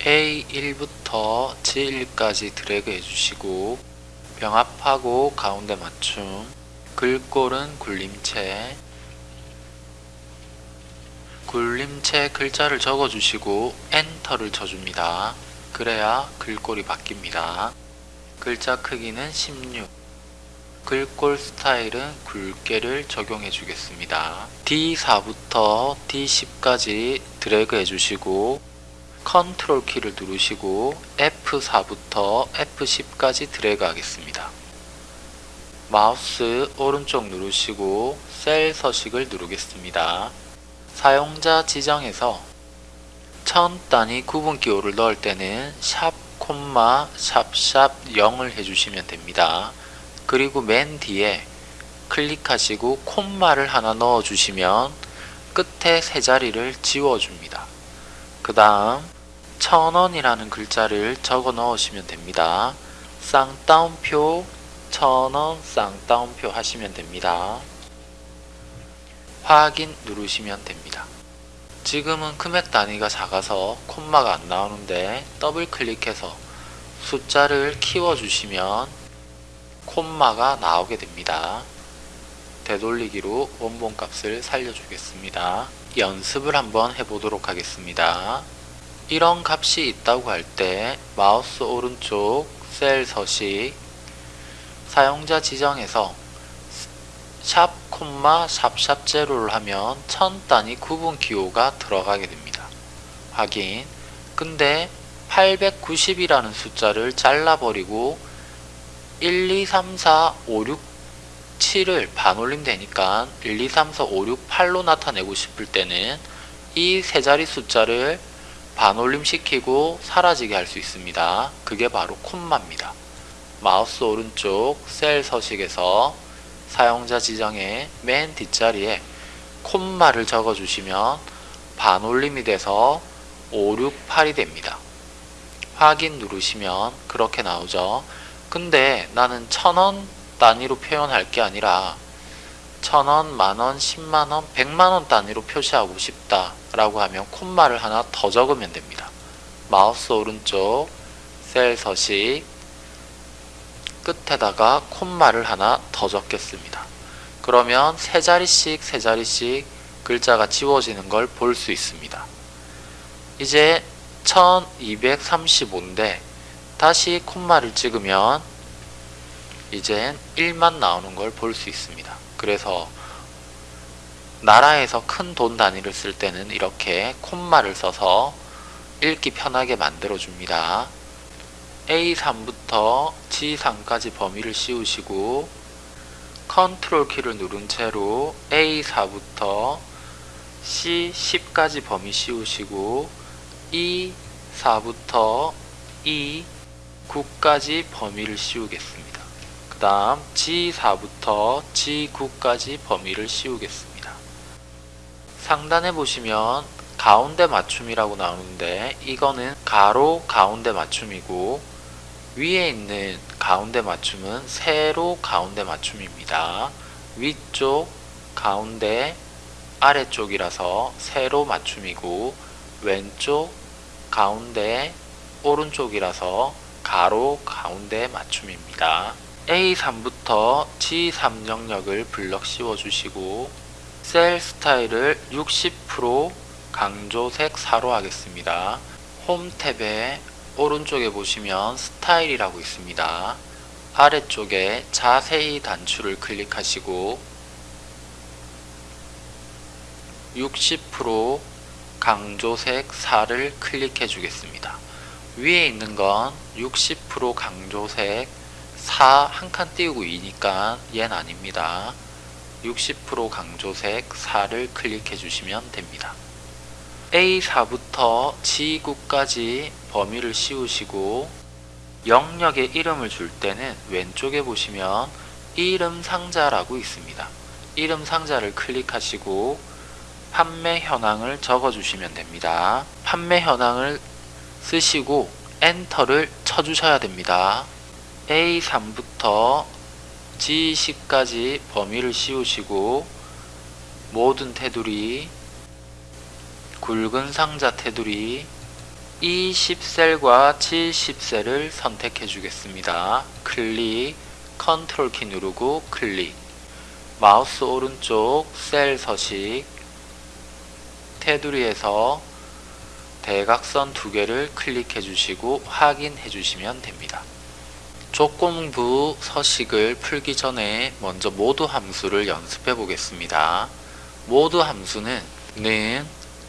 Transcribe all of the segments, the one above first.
A1부터 G1까지 드래그 해주시고 병합하고 가운데 맞춤 글꼴은 굴림체 굴림체 글자를 적어주시고 엔터를 쳐줍니다. 그래야 글꼴이 바뀝니다. 글자 크기는 16 글꼴 스타일은 굵게를 적용해 주겠습니다. D4부터 D10까지 드래그 해주시고 컨트롤 키를 누르시고 F4부터 F10까지 드래그 하겠습니다. 마우스 오른쪽 누르시고 셀 서식을 누르겠습니다. 사용자 지정에서 천 단위 구분 기호를 넣을 때는 sharp, 콤마, sharp sharp 0을 해주시면 됩니다. 그리고 맨 뒤에 클릭하시고 콤마를 하나 넣어주시면 끝에 세 자리를 지워줍니다. 그 다음 천원이라는 글자를 적어 넣으시면 됩니다. 쌍따옴표 천원 쌍따옴표 하시면 됩니다. 확인 누르시면 됩니다. 지금은 금액 단위가 작아서 콤마가 안 나오는데 더블 클릭해서 숫자를 키워주시면 콤마가 나오게 됩니다. 되돌리기로 원본 값을 살려주겠습니다. 연습을 한번 해보도록 하겠습니다. 이런 값이 있다고 할 때 마우스 오른쪽 셀 서식 사용자 지정에서 샵 콤마 샵샵 제로를 하면 천 단위 구분 기호가 들어가게 됩니다. 확인 근데 890이라는 숫자를 잘라버리고 1, 2, 3, 4, 5, 6, 7을 반올림 되니까 1, 2, 3, 4, 5, 6, 8로 나타내고 싶을 때는 이 세 자리 숫자를 반올림 시키고 사라지게 할 수 있습니다. 그게 바로 콤마입니다. 마우스 오른쪽 셀 서식에서 사용자 지정의 맨 뒷자리에 콤마를 적어주시면 반올림이 돼서 5, 6, 8이 됩니다. 확인 누르시면 그렇게 나오죠. 근데 나는 천원 단위로 표현할 게 아니라 천원, 만원, 십만원, 백만원 단위로 표시하고 싶다 라고 하면 콤마를 하나 더 적으면 됩니다. 마우스 오른쪽 셀 서식 끝에다가 콤마를 하나 더 적겠습니다. 그러면 세 자리씩 세 자리씩 글자가 지워지는 걸 볼 수 있습니다. 이제 1235인데 다시 콤마를 찍으면 이젠 1만 나오는 걸 볼 수 있습니다. 그래서 나라에서 큰 돈 단위를 쓸 때는 이렇게 콤마를 써서 읽기 편하게 만들어 줍니다. A3부터 G3까지 범위를 씌우시고 컨트롤 키를 누른 채로 A4부터 C10까지 범위 씌우시고 E4부터 E9까지 범위를 씌우겠습니다. 그 다음 G4부터 G9까지 범위를 씌우겠습니다. 상단에 보시면 가운데 맞춤이라고 나오는데 이거는 가로 가운데 맞춤이고 위에 있는 가운데 맞춤은 세로 가운데 맞춤입니다. 위쪽 가운데 아래쪽이라서 세로 맞춤이고 왼쪽 가운데 오른쪽이라서 가로 가운데 맞춤입니다. A3부터 G3 영역을 블럭 씌워주시고 셀 스타일을 60% 강조색 4로 하겠습니다. 홈 탭에 오른쪽에 보시면 스타일이라고 있습니다. 아래쪽에 자세히 단추를 클릭하시고 60% 강조색 4를 클릭해 주겠습니다. 위에 있는 건 60% 강조색 4 한 칸 띄우고 2니까 얘는 아닙니다. 60% 강조색 4를 클릭해 주시면 됩니다. A4부터 G9까지 범위를 씌우시고 영역에 이름을 줄 때는 왼쪽에 보시면 이름 상자라고 있습니다. 이름 상자를 클릭하시고 판매 현황을 적어주시면 됩니다. 판매 현황을 쓰시고 엔터를 쳐주셔야 됩니다. A3부터 G10까지 범위를 씌우시고 모든 테두리 굵은 상자 테두리 이 10셀과 70셀을 선택해 주겠습니다. 클릭, 컨트롤 키 누르고 클릭. 마우스 오른쪽 셀 서식, 테두리에서 대각선 두 개를 클릭해 주시고 확인해 주시면 됩니다. 조건부 서식을 풀기 전에 먼저 MOD 함수를 연습해 보겠습니다. 모두 함수는 는,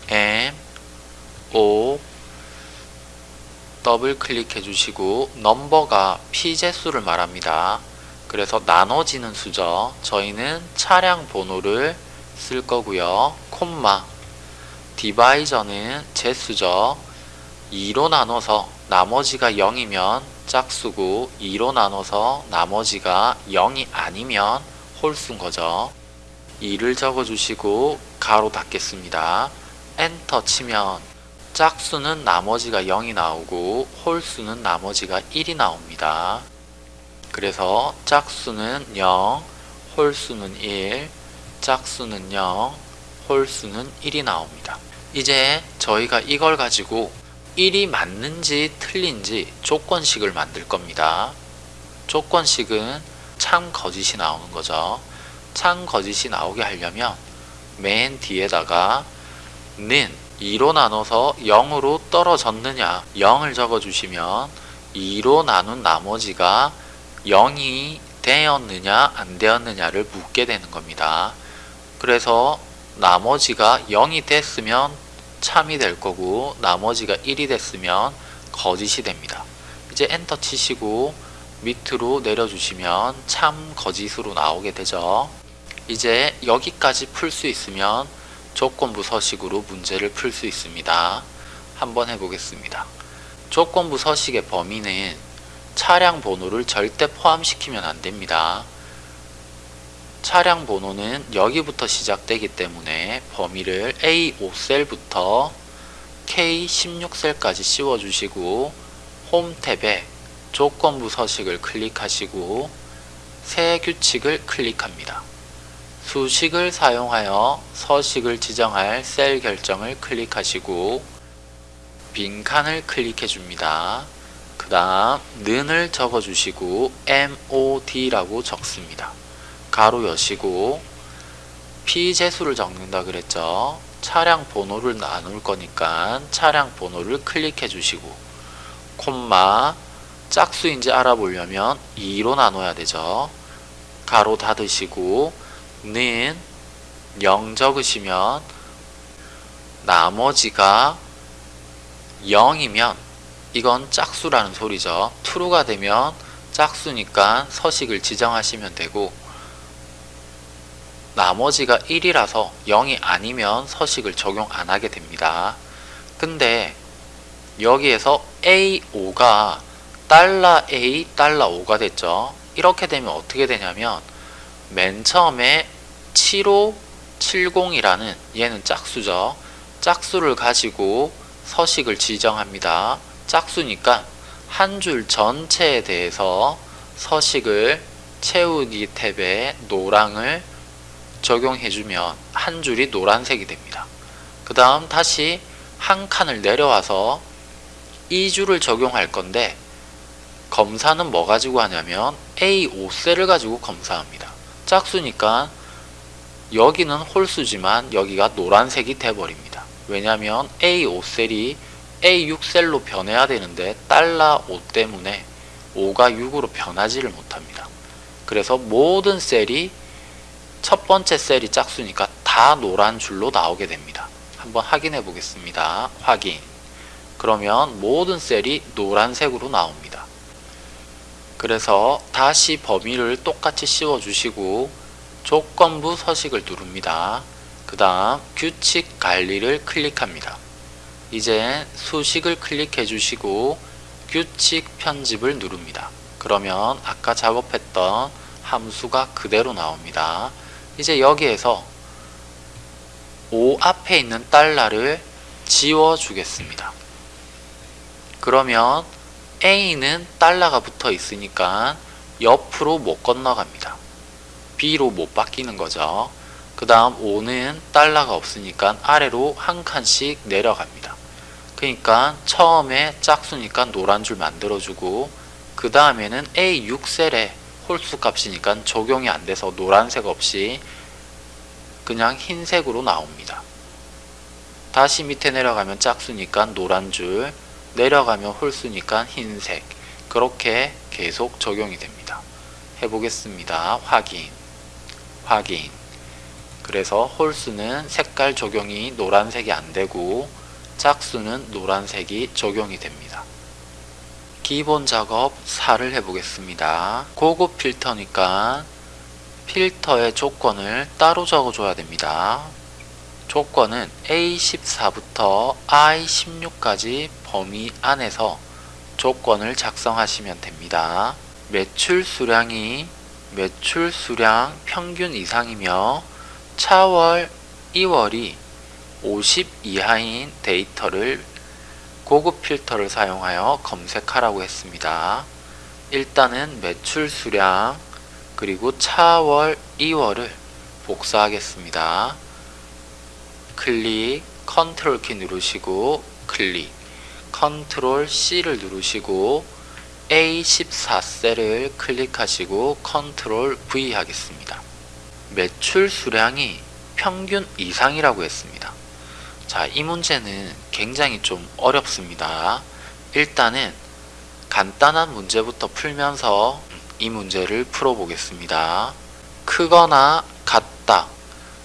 m, o, 더블 클릭해 주시고 넘버가 피제수를 말합니다. 그래서 나눠지는 수죠. 저희는 차량 번호를 쓸 거고요. 콤마 디바이저는 제수죠. 2로 나눠서 나머지가 0이면 짝수고 2로 나눠서 나머지가 0이 아니면 홀수인 거죠. 2를 적어주시고 가로 닫겠습니다. 엔터 치면 짝수는 나머지가 0이 나오고 홀수는 나머지가 1이 나옵니다. 그래서 짝수는 0, 홀수는 1, 짝수는 0, 홀수는 1이 나옵니다. 이제 저희가 이걸 가지고 1이 맞는지 틀린지 조건식을 만들 겁니다. 조건식은 참 거짓이 나오는 거죠. 참 거짓이 나오게 하려면 맨 뒤에다가 는 2로 나눠서 0으로 떨어졌느냐 0을 적어주시면 2로 나눈 나머지가 0이 되었느냐 안 되었느냐를 묻게 되는 겁니다. 그래서 나머지가 0이 됐으면 참이 될 거고 나머지가 1이 됐으면 거짓이 됩니다. 이제 엔터 치시고 밑으로 내려주시면 참 거짓으로 나오게 되죠. 이제 여기까지 풀 수 있으면 조건부 서식으로 문제를 풀 수 있습니다. 한번 해보겠습니다. 조건부 서식의 범위는 차량 번호를 절대 포함시키면 안됩니다. 차량 번호는 여기부터 시작되기 때문에 범위를 A5셀부터 K16셀까지 씌워주시고 홈 탭에 조건부 서식을 클릭하시고 새 규칙을 클릭합니다. 수식을 사용하여 서식을 지정할 셀 결정을 클릭하시고 빈 칸을 클릭해 줍니다. 그 다음 는을 적어주시고 MOD라고 적습니다. 가로 여시고 피재수를 적는다 그랬죠. 차량 번호를 나눌 거니까 차량 번호를 클릭해 주시고 콤마 짝수인지 알아보려면 2로 나눠야 되죠. 가로 닫으시고 는 0 적으시면 나머지가 0이면 이건 짝수라는 소리죠. true가 되면 짝수니까 서식을 지정하시면 되고 나머지가 1이라서 0이 아니면 서식을 적용 안 하게 됩니다. 근데 여기에서 A5가 달러 A 달러 5가 됐죠. 이렇게 되면 어떻게 되냐면 맨 처음에 7570이라는 얘는 짝수죠. 짝수를 가지고 서식을 지정합니다. 짝수니까 한 줄 전체에 대해서 서식을 채우기 탭에 노랑을 적용해주면 한 줄이 노란색이 됩니다. 그 다음 다시 한 칸을 내려와서 이 줄을 적용할 건데 검사는 뭐 가지고 하냐면 A5셀을 가지고 검사합니다. 짝수니까 여기는 홀수지만 여기가 노란색이 돼버립니다. 왜냐하면 A5셀이 A6셀로 변해야 되는데 달러 5 때문에 5가 6으로 변하지를 못합니다. 그래서 모든 셀이 첫 번째 셀이 짝수니까 다 노란 줄로 나오게 됩니다. 한번 확인해 보겠습니다. 확인. 그러면 모든 셀이 노란색으로 나옵니다. 그래서 다시 범위를 똑같이 씌워 주시고 조건부 서식을 누릅니다. 그 다음 규칙 관리를 클릭합니다. 이제 수식을 클릭해 주시고 규칙 편집을 누릅니다. 그러면 아까 작업했던 함수가 그대로 나옵니다. 이제 여기에서 5 앞에 있는 달러를 지워 주겠습니다. 그러면 A는 달러가 붙어 있으니까 옆으로 못 건너갑니다. B로 못 바뀌는 거죠. 그 다음 5는 달러가 없으니까 아래로 한 칸씩 내려갑니다. 그러니까 처음에 짝수니까 노란 줄 만들어주고 그 다음에는 A6셀에 홀수 값이니까 적용이 안 돼서 노란색 없이 그냥 흰색으로 나옵니다. 다시 밑에 내려가면 짝수니까 노란 줄 내려가면 홀수니까 흰색 그렇게 계속 적용이 됩니다. 해보겠습니다. 확인 확인 그래서 홀수는 색깔 적용이 노란색이 안되고 짝수는 노란색이 적용이 됩니다. 기본 작업 4를 해보겠습니다. 고급 필터니까 필터의 조건을 따로 적어줘야 됩니다. 조건은 A14부터 I16까지 범위 안에서 조건을 작성하시면 됩니다. 매출 수량이 매출 수량 평균 이상이며 차월이월이 50 이하인 데이터를 고급 필터를 사용하여 검색하라고 했습니다. 일단은 매출 수량 그리고 차월이월을 복사하겠습니다. 클릭 컨트롤 키 누르시고 클릭 컨트롤 C를 누르시고 A14셀을 클릭하시고 컨트롤 V 하겠습니다. 매출 수량이 평균 이상이라고 했습니다. 자, 이 문제는 굉장히 좀 어렵습니다. 일단은 간단한 문제부터 풀면서 이 문제를 풀어보겠습니다. 크거나 같다.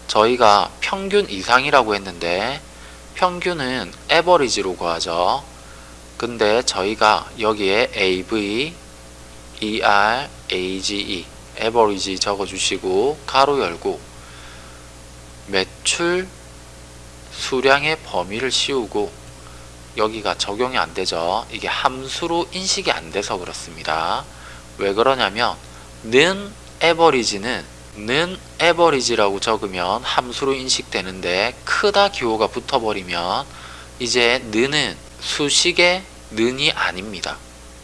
저희가 평균 이상이라고 했는데 평균은 에버리지로 구하죠. 근데 저희가 여기에 AV, ER, AGE, 에버리지 적어주시고 가로 열고 매출 수량의 범위를 씌우고 여기가 적용이 안 되죠. 이게 함수로 인식이 안 돼서 그렇습니다. 왜 그러냐면 는 에버리지는 는 에버리지라고 적으면 함수로 인식되는데 크다 기호가 붙어버리면 이제 는은 수식의 는이 아닙니다.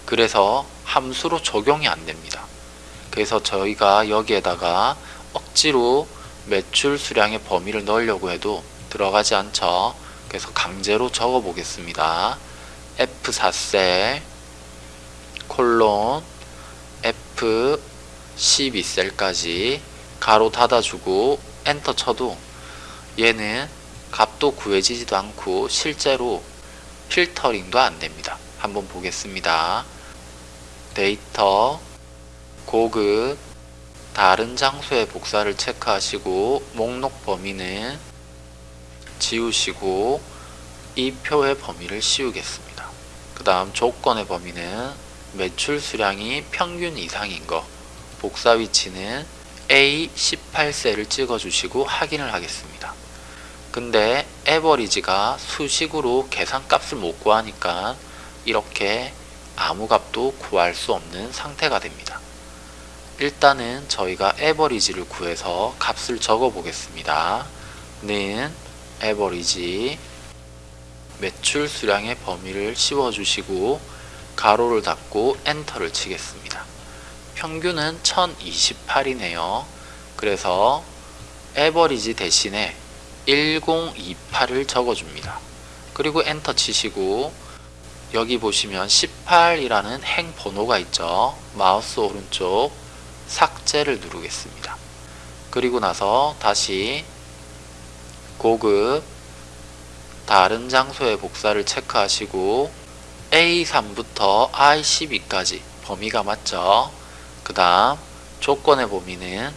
그래서 함수로 적용이 안 됩니다. 그래서 저희가 여기에다가 억지로 매출 수량의 범위를 넣으려고 해도 들어가지 않죠. 그래서 강제로 적어 보겠습니다. F4셀 콜론 F12셀까지 가로 닫아주고 엔터 쳐도 얘는 값도 구해지지도 않고 실제로 필터링도 안됩니다. 한번 보겠습니다. 데이터 고급 다른 장소의 복사를 체크하시고 목록 범위는 지우시고 이 표의 범위를 씌우겠습니다. 그 다음 조건의 범위는 매출 수량이 평균 이상인 거 복사 위치는 A18셀을 찍어주시고 확인을 하겠습니다. 근데 에버리지가 수식으로 계산값을 못 구하니까 이렇게 아무 값도 구할 수 없는 상태가 됩니다. 일단은 저희가 에버리지를 구해서 값을 적어 보겠습니다. 는 에버리지 매출 수량의 범위를 씌워주시고 가로를 닫고 엔터를 치겠습니다. 평균은 1028이네요. 그래서 에버리지 대신에 1028을 적어줍니다. 그리고 엔터 치시고 여기 보시면 18이라는 행 번호가 있죠. 마우스 오른쪽 삭제를 누르겠습니다. 그리고 나서 다시 고급 다른 장소의 복사를 체크하시고 A3부터 I12까지 범위가 맞죠? 그 다음 조건의 범위는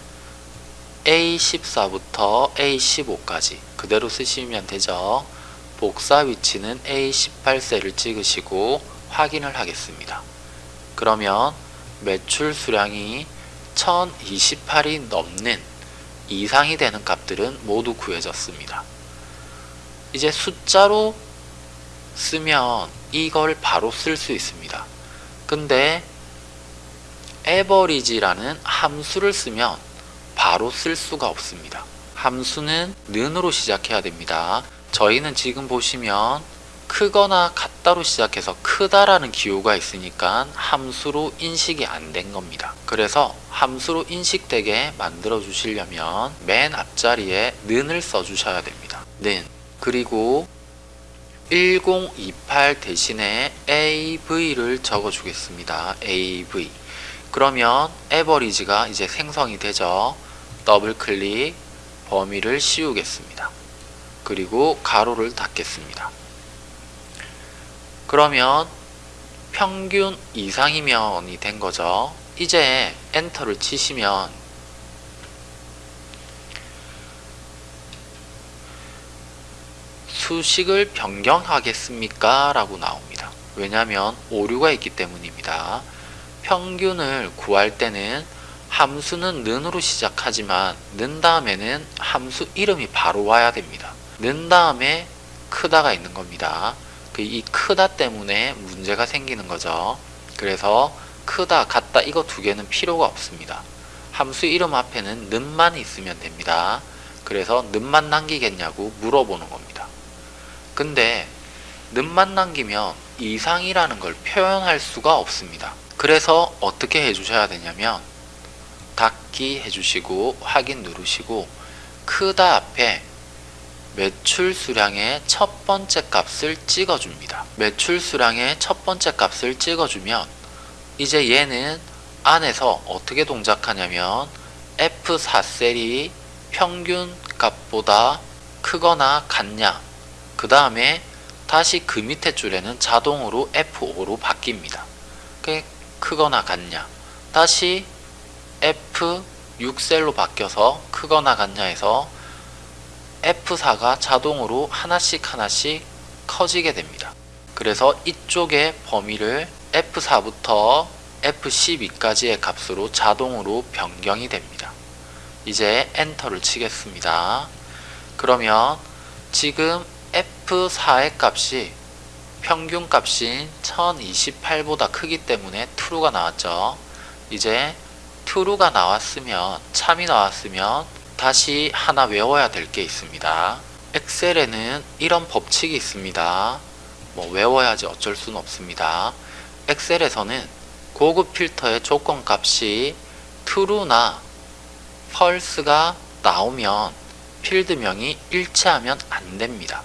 A14부터 A15까지 그대로 쓰시면 되죠. 복사 위치는 A18셀을 찍으시고 확인을 하겠습니다. 그러면 매출 수량이 1028이 넘는 이상이 되는 값들은 모두 구해졌습니다. 이제 숫자로 쓰면 이걸 바로 쓸 수 있습니다. 근데 에버리지라는 함수를 쓰면 바로 쓸 수가 없습니다. 함수는 는으로 시작해야 됩니다. 저희는 지금 보시면 크거나 같다로 시작해서 크다라는 기호가 있으니까 함수로 인식이 안 된 겁니다. 그래서 함수로 인식되게 만들어 주시려면 맨 앞자리에 는을 써 주셔야 됩니다. 는 그리고 1028 대신에 AV를 적어 주겠습니다. AV. 그러면 에버리지가 이제 생성이 되죠. 더블 클릭 범위를 씌우겠습니다. 그리고 가로를 닫겠습니다. 그러면 평균 이상이면이 된 거죠. 이제 엔터를 치시면 수식을 변경하겠습니까? 라고 나옵니다. 왜냐하면 오류가 있기 때문입니다. 평균을 구할 때는 함수는 는으로 시작하지만 는 다음에는 함수 이름이 바로 와야 됩니다. 는 다음에 크다가 있는 겁니다. 그이 크다 때문에 문제가 생기는 거죠. 그래서 크다, 같다 이거 두 개는 필요가 없습니다. 함수 이름 앞에는 는만 있으면 됩니다. 그래서 는만 남기겠냐고 물어보는 겁니다. 근데 는만 남기면 이상이라는 걸 표현할 수가 없습니다. 그래서 어떻게 해주셔야 되냐면 닫기 해주시고 확인 누르시고 크다 앞에 매출 수량의 첫 번째 값을 찍어줍니다. 매출 수량의 첫 번째 값을 찍어주면 이제 얘는 안에서 어떻게 동작하냐면 F4셀이 평균 값보다 크거나 같냐 그 다음에 다시 그 밑에 줄에는 자동으로 F5로 바뀝니다. 크거나 같냐 다시 F6셀로 바뀌어서 크거나 같냐 해서 F4가 자동으로 하나씩 하나씩 커지게 됩니다. 그래서 이쪽의 범위를 F4부터 F12까지의 값으로 자동으로 변경이 됩니다. 이제 엔터를 치겠습니다. 그러면 지금 F4의 값이 평균 값인 1028보다 크기 때문에 true가 나왔죠. 이제 true가 나왔으면 참이 나왔으면 다시 하나 외워야 될 게 있습니다. 엑셀에는 이런 법칙이 있습니다. 뭐 외워야지 어쩔 수는 없습니다. 엑셀에서는 고급 필터의 조건 값이 true나 false가 나오면 필드명이 일치하면 안 됩니다.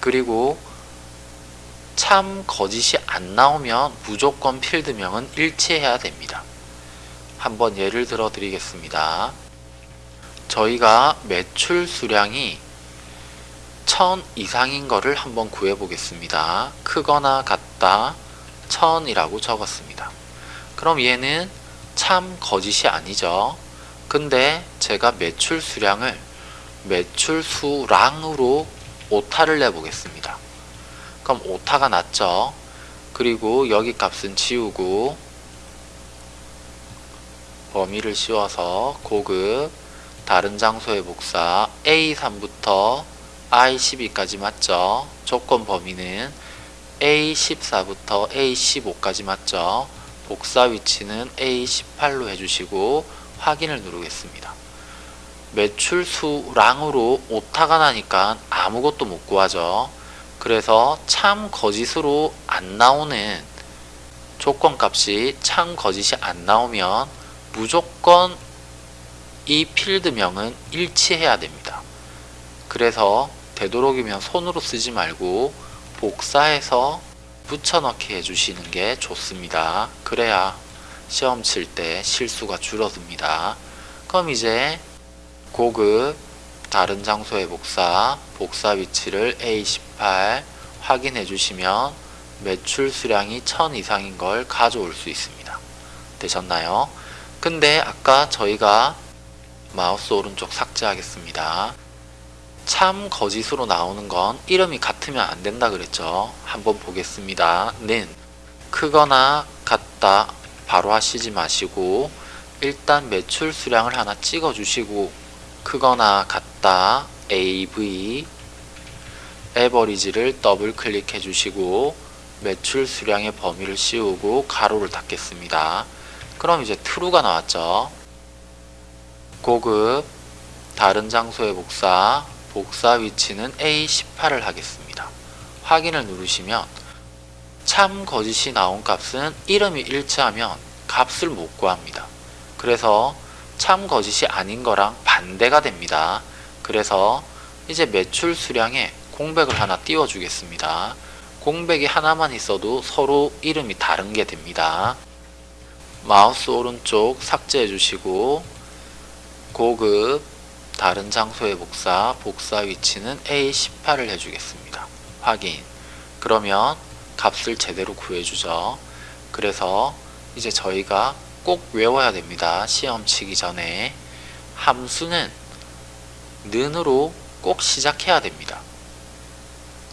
그리고 참 거짓이 안 나오면 무조건 필드명은 일치해야 됩니다. 한번 예를 들어 드리겠습니다. 저희가 매출 수량이 1000 이상인 거를 한번 구해 보겠습니다. 크거나 같다 1000이라고 적었습니다. 그럼 얘는 참 거짓이 아니죠. 근데 제가 매출 수량을 매출 수량으로 오타를 내보겠습니다. 그럼 오타가 났죠. 그리고 여기 값은 지우고 범위를 씌워서 고급 다른 장소의 복사 A3부터 I12까지 맞죠? 조건 범위는 A14부터 A15까지 맞죠? 복사 위치는 A18로 해주시고 확인을 누르겠습니다. 매출 수량으로 오타가 나니까 아무것도 못 구하죠. 그래서 참 거짓으로 안 나오는 조건값이 참 거짓이 안 나오면 무조건 이 필드명은 일치해야 됩니다. 그래서 되도록이면 손으로 쓰지 말고 복사해서 붙여넣기 해주시는 게 좋습니다. 그래야 시험 칠 때 실수가 줄어듭니다. 그럼 이제 고급 다른 장소의 복사 복사 위치를 A18 확인해 주시면 매출 수량이 1000 이상인 걸 가져올 수 있습니다. 되셨나요? 근데 아까 저희가 마우스 오른쪽 삭제하겠습니다. 참 거짓으로 나오는 건 이름이 같으면 안 된다 그랬죠. 한번 보겠습니다. 는 크거나 같다 바로 하시지 마시고 일단 매출 수량을 하나 찍어 주시고 크거나 같다 AV 에버리지를 더블 클릭해 주시고 매출 수량의 범위를 씌우고 가로를 닫겠습니다. 그럼 이제 true가 나왔죠. 고급 다른 장소의 복사 복사 위치는 A18을 하겠습니다. 확인을 누르시면 참 거짓이 나온 값은 이름이 일치하면 값을 못 구합니다. 그래서 참 거짓이 아닌 거랑 반대가 됩니다. 그래서 이제 매출 수량에 공백을 하나 띄워 주겠습니다. 공백이 하나만 있어도 서로 이름이 다른 게 됩니다. 마우스 오른쪽 삭제해 주시고 고급 다른 장소의 복사 복사 위치는 A18을 해주겠습니다. 확인 그러면 값을 제대로 구해주죠. 그래서 이제 저희가 꼭 외워야 됩니다. 시험 치기 전에 함수는 는으로 꼭 시작해야 됩니다.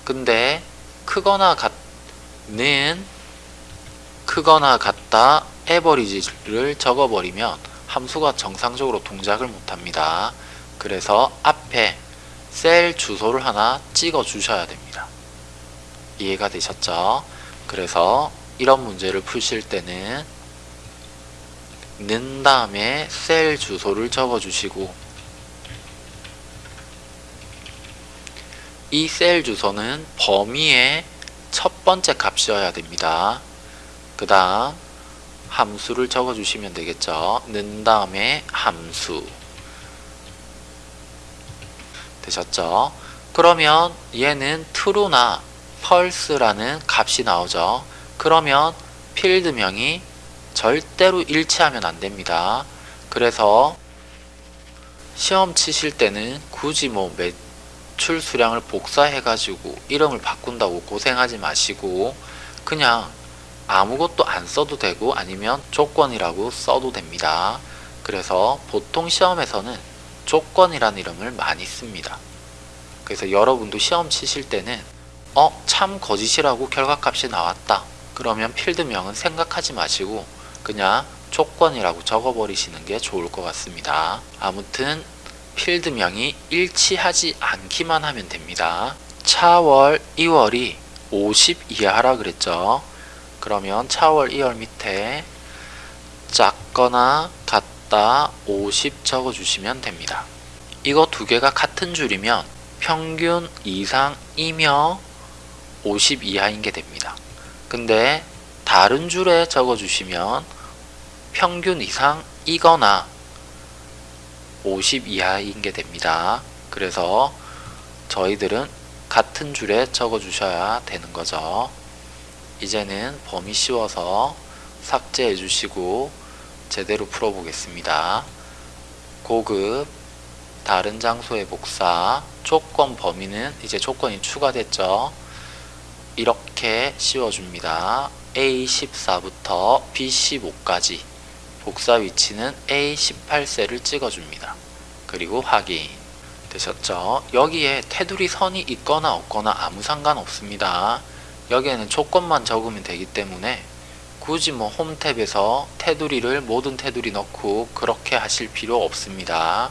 근데 크거나 같는 크거나 같다 에버리지를 적어버리면 함수가 정상적으로 동작을 못합니다. 그래서 앞에 셀 주소를 하나 찍어 주셔야 됩니다. 이해가 되셨죠? 그래서 이런 문제를 푸실 때는 는 다음에 셀 주소를 적어 주시고 이 셀 주소는 범위의 첫 번째 값이어야 됩니다. 그 다음 함수를 적어 주시면 되겠죠. 는 다음에 함수 되셨죠? 그러면 얘는 true나 false라는 값이 나오죠. 그러면 필드명이 절대로 일치하면 안 됩니다. 그래서 시험 치실 때는 굳이 뭐 매출 수량을 복사해 가지고 이름을 바꾼다고 고생하지 마시고 그냥 아무것도 안 써도 되고 아니면 조건이라고 써도 됩니다. 그래서 보통 시험에서는 조건이라는 이름을 많이 씁니다. 그래서 여러분도 시험 치실 때는 어? 참 거짓이라고 결과값이 나왔다. 그러면 필드명은 생각하지 마시고 그냥 조건이라고 적어버리시는 게 좋을 것 같습니다. 아무튼 필드명이 일치하지 않기만 하면 됩니다. 차월 2월이 50 이하라 그랬죠. 그러면 차월 2월 밑에 작거나 같다 50 적어주시면 됩니다. 이거 두 개가 같은 줄이면 평균 이상이며 50 이하인 게 됩니다. 근데 다른 줄에 적어주시면 평균 이상이거나 50 이하인 게 됩니다. 그래서 저희들은 같은 줄에 적어주셔야 되는 거죠. 이제는 범위 씌워서 삭제해 주시고 제대로 풀어 보겠습니다. 고급 다른 장소의 복사 조건 범위는 이제 조건이 추가됐죠. 이렇게 씌워줍니다. A14부터 B15까지 복사 위치는 A18셀을 찍어줍니다. 그리고 확인 되셨죠? 여기에 테두리 선이 있거나 없거나 아무 상관없습니다. 여기에는 조건만 적으면 되기 때문에 굳이 뭐 홈탭에서 테두리를 모든 테두리 넣고 그렇게 하실 필요 없습니다.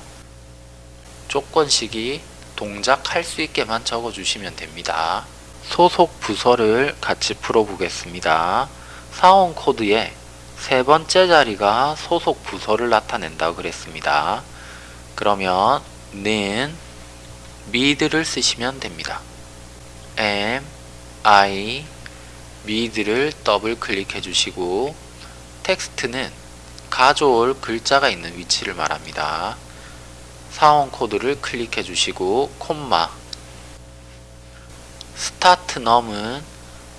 조건식이 동작할 수 있게만 적어주시면 됩니다. 소속 부서를 같이 풀어보겠습니다. 사원 코드에 세 번째 자리가 소속 부서를 나타낸다고 그랬습니다. 그러면 는 mid를 쓰시면 됩니다. m i mid를 더블 클릭해 주시고 텍스트는 가져올 글자가 있는 위치를 말합니다. 사원 코드를 클릭해 주시고 콤마 start num은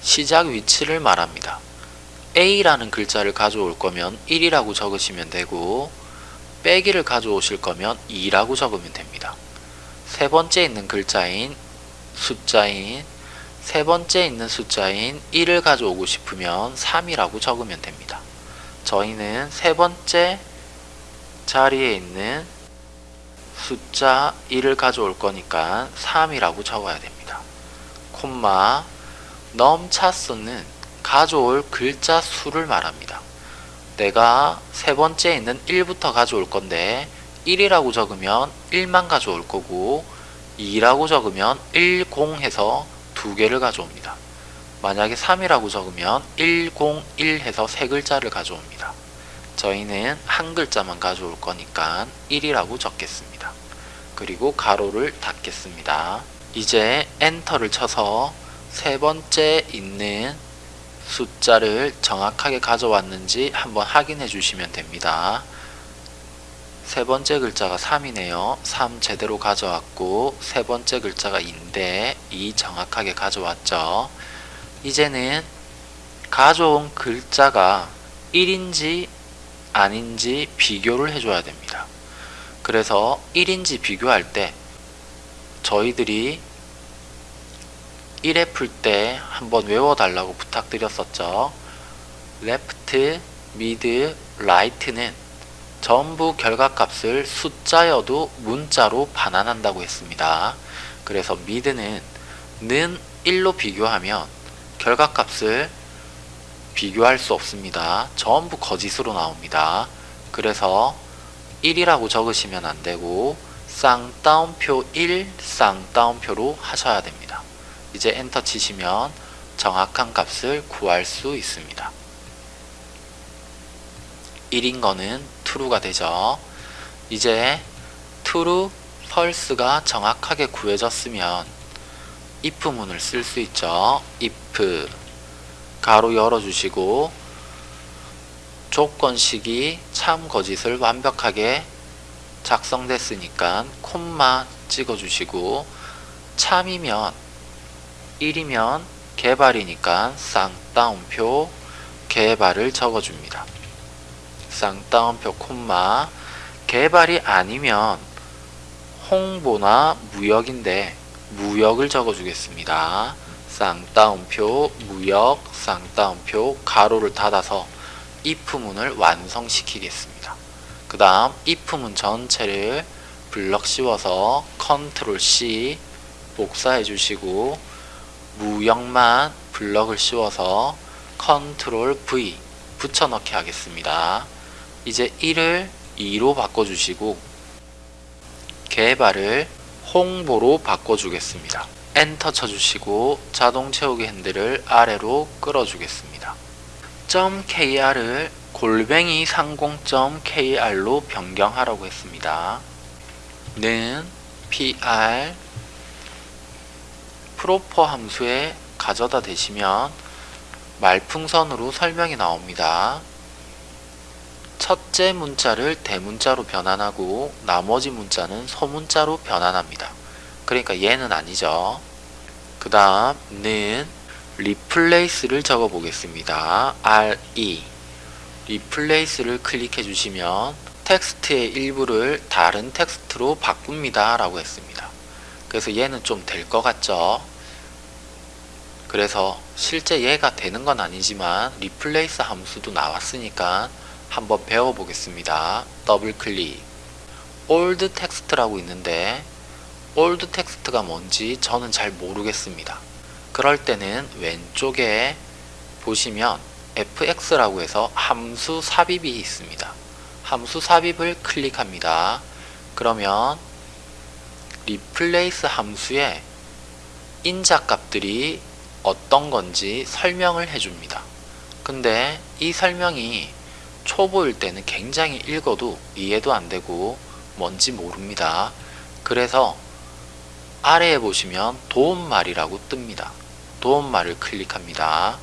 시작 위치를 말합니다. A라는 글자를 가져올 거면 1이라고 적으시면 되고 빼기를 가져오실 거면 2라고 적으면 됩니다. 세 번째 있는 글자인 숫자인 세 번째 있는 숫자인 1을 가져오고 싶으면 3이라고 적으면 됩니다. 저희는 세 번째 자리에 있는 숫자 1을 가져올 거니까 3이라고 적어야 됩니다. 콤마 넘차수는 가져올 글자 수를 말합니다. 내가 세 번째 있는 1부터 가져올 건데 1이라고 적으면 1만 가져올 거고 2라고 적으면 10 해서 두 개를 가져옵니다. 만약에 3이라고 적으면 101 해서 세 글자를 가져옵니다. 저희는 한 글자만 가져올 거니까 1이라고 적겠습니다. 그리고 가로를 닫겠습니다. 이제 엔터를 쳐서 세 번째 있는 숫자를 정확하게 가져왔는지 한번 확인해 주시면 됩니다. 세 번째 글자가 3이네요. 3 제대로 가져왔고 세 번째 글자가 2인데 2 정확하게 가져왔죠. 이제는 가져온 글자가 1인지 아닌지 비교를 해줘야 됩니다. 그래서 1인지 비교할 때 저희들이 1회 풀 때 한번 외워달라고 부탁드렸었죠. left, mid, right는 전부 결과값을 숫자여도 문자로 반환한다고 했습니다. 그래서 mid는 는 1로 비교하면 결과값을 비교할 수 없습니다. 전부 거짓으로 나옵니다. 그래서 1이라고 적으시면 안되고 쌍따옴표 1, 쌍따옴표로 하셔야 됩니다. 이제 엔터 치시면 정확한 값을 구할 수 있습니다. 1인 거는 true가 되죠. 이제 true, false가 정확하게 구해졌으면 if문을 쓸 수 있죠. if 가로 열어주시고 조건식이 참 거짓을 완벽하게 작성됐으니까 콤마 찍어주시고 참이면 1이면 개발이니까 쌍따옴표 개발을 적어줍니다. 쌍따옴표 콤마 개발이 아니면 홍보나 무역인데 무역을 적어주겠습니다. 쌍따옴표 무역 쌍따옴표 가로를 닫아서 if문을 완성시키겠습니다. 그 다음 if문 전체를 블럭 씌워서 컨트롤 C 복사해 주시고 무역만 블럭을 씌워서 컨트롤 V 붙여넣기 하겠습니다. 이제 1을 2로 바꿔주시고 개발을 홍보로 바꿔주겠습니다. 엔터 쳐주시고 자동 채우기 핸들을 아래로 끌어주겠습니다. .kr을 골뱅이 상공.kr로 변경하라고 했습니다. 는 pr 프로퍼 함수에 가져다 대시면 말풍선으로 설명이 나옵니다. 첫째 문자를 대문자로 변환하고 나머지 문자는 소문자로 변환합니다. 그러니까 얘는 아니죠. 그 다음 는 replace를 적어 보겠습니다. re replace를 클릭해 주시면 텍스트의 일부를 다른 텍스트로 바꿉니다 라고 했습니다. 그래서 얘는 좀 될 것 같죠? 그래서 실제 얘가 되는 건 아니지만 replace 함수도 나왔으니까 한번 배워보겠습니다. 더블 클릭 old text라고 있는데 old text가 뭔지 저는 잘 모르겠습니다. 그럴 때는 왼쪽에 보시면 fx라고 해서 함수 삽입이 있습니다. 함수 삽입을 클릭합니다. 그러면 replace 함수에 인자값들이 어떤 건지 설명을 해줍니다. 근데 이 설명이 초보일 때는 굉장히 읽어도 이해도 안 되고 뭔지 모릅니다. 그래서 아래에 보시면 도움말이라고 뜹니다. 도움말을 클릭합니다.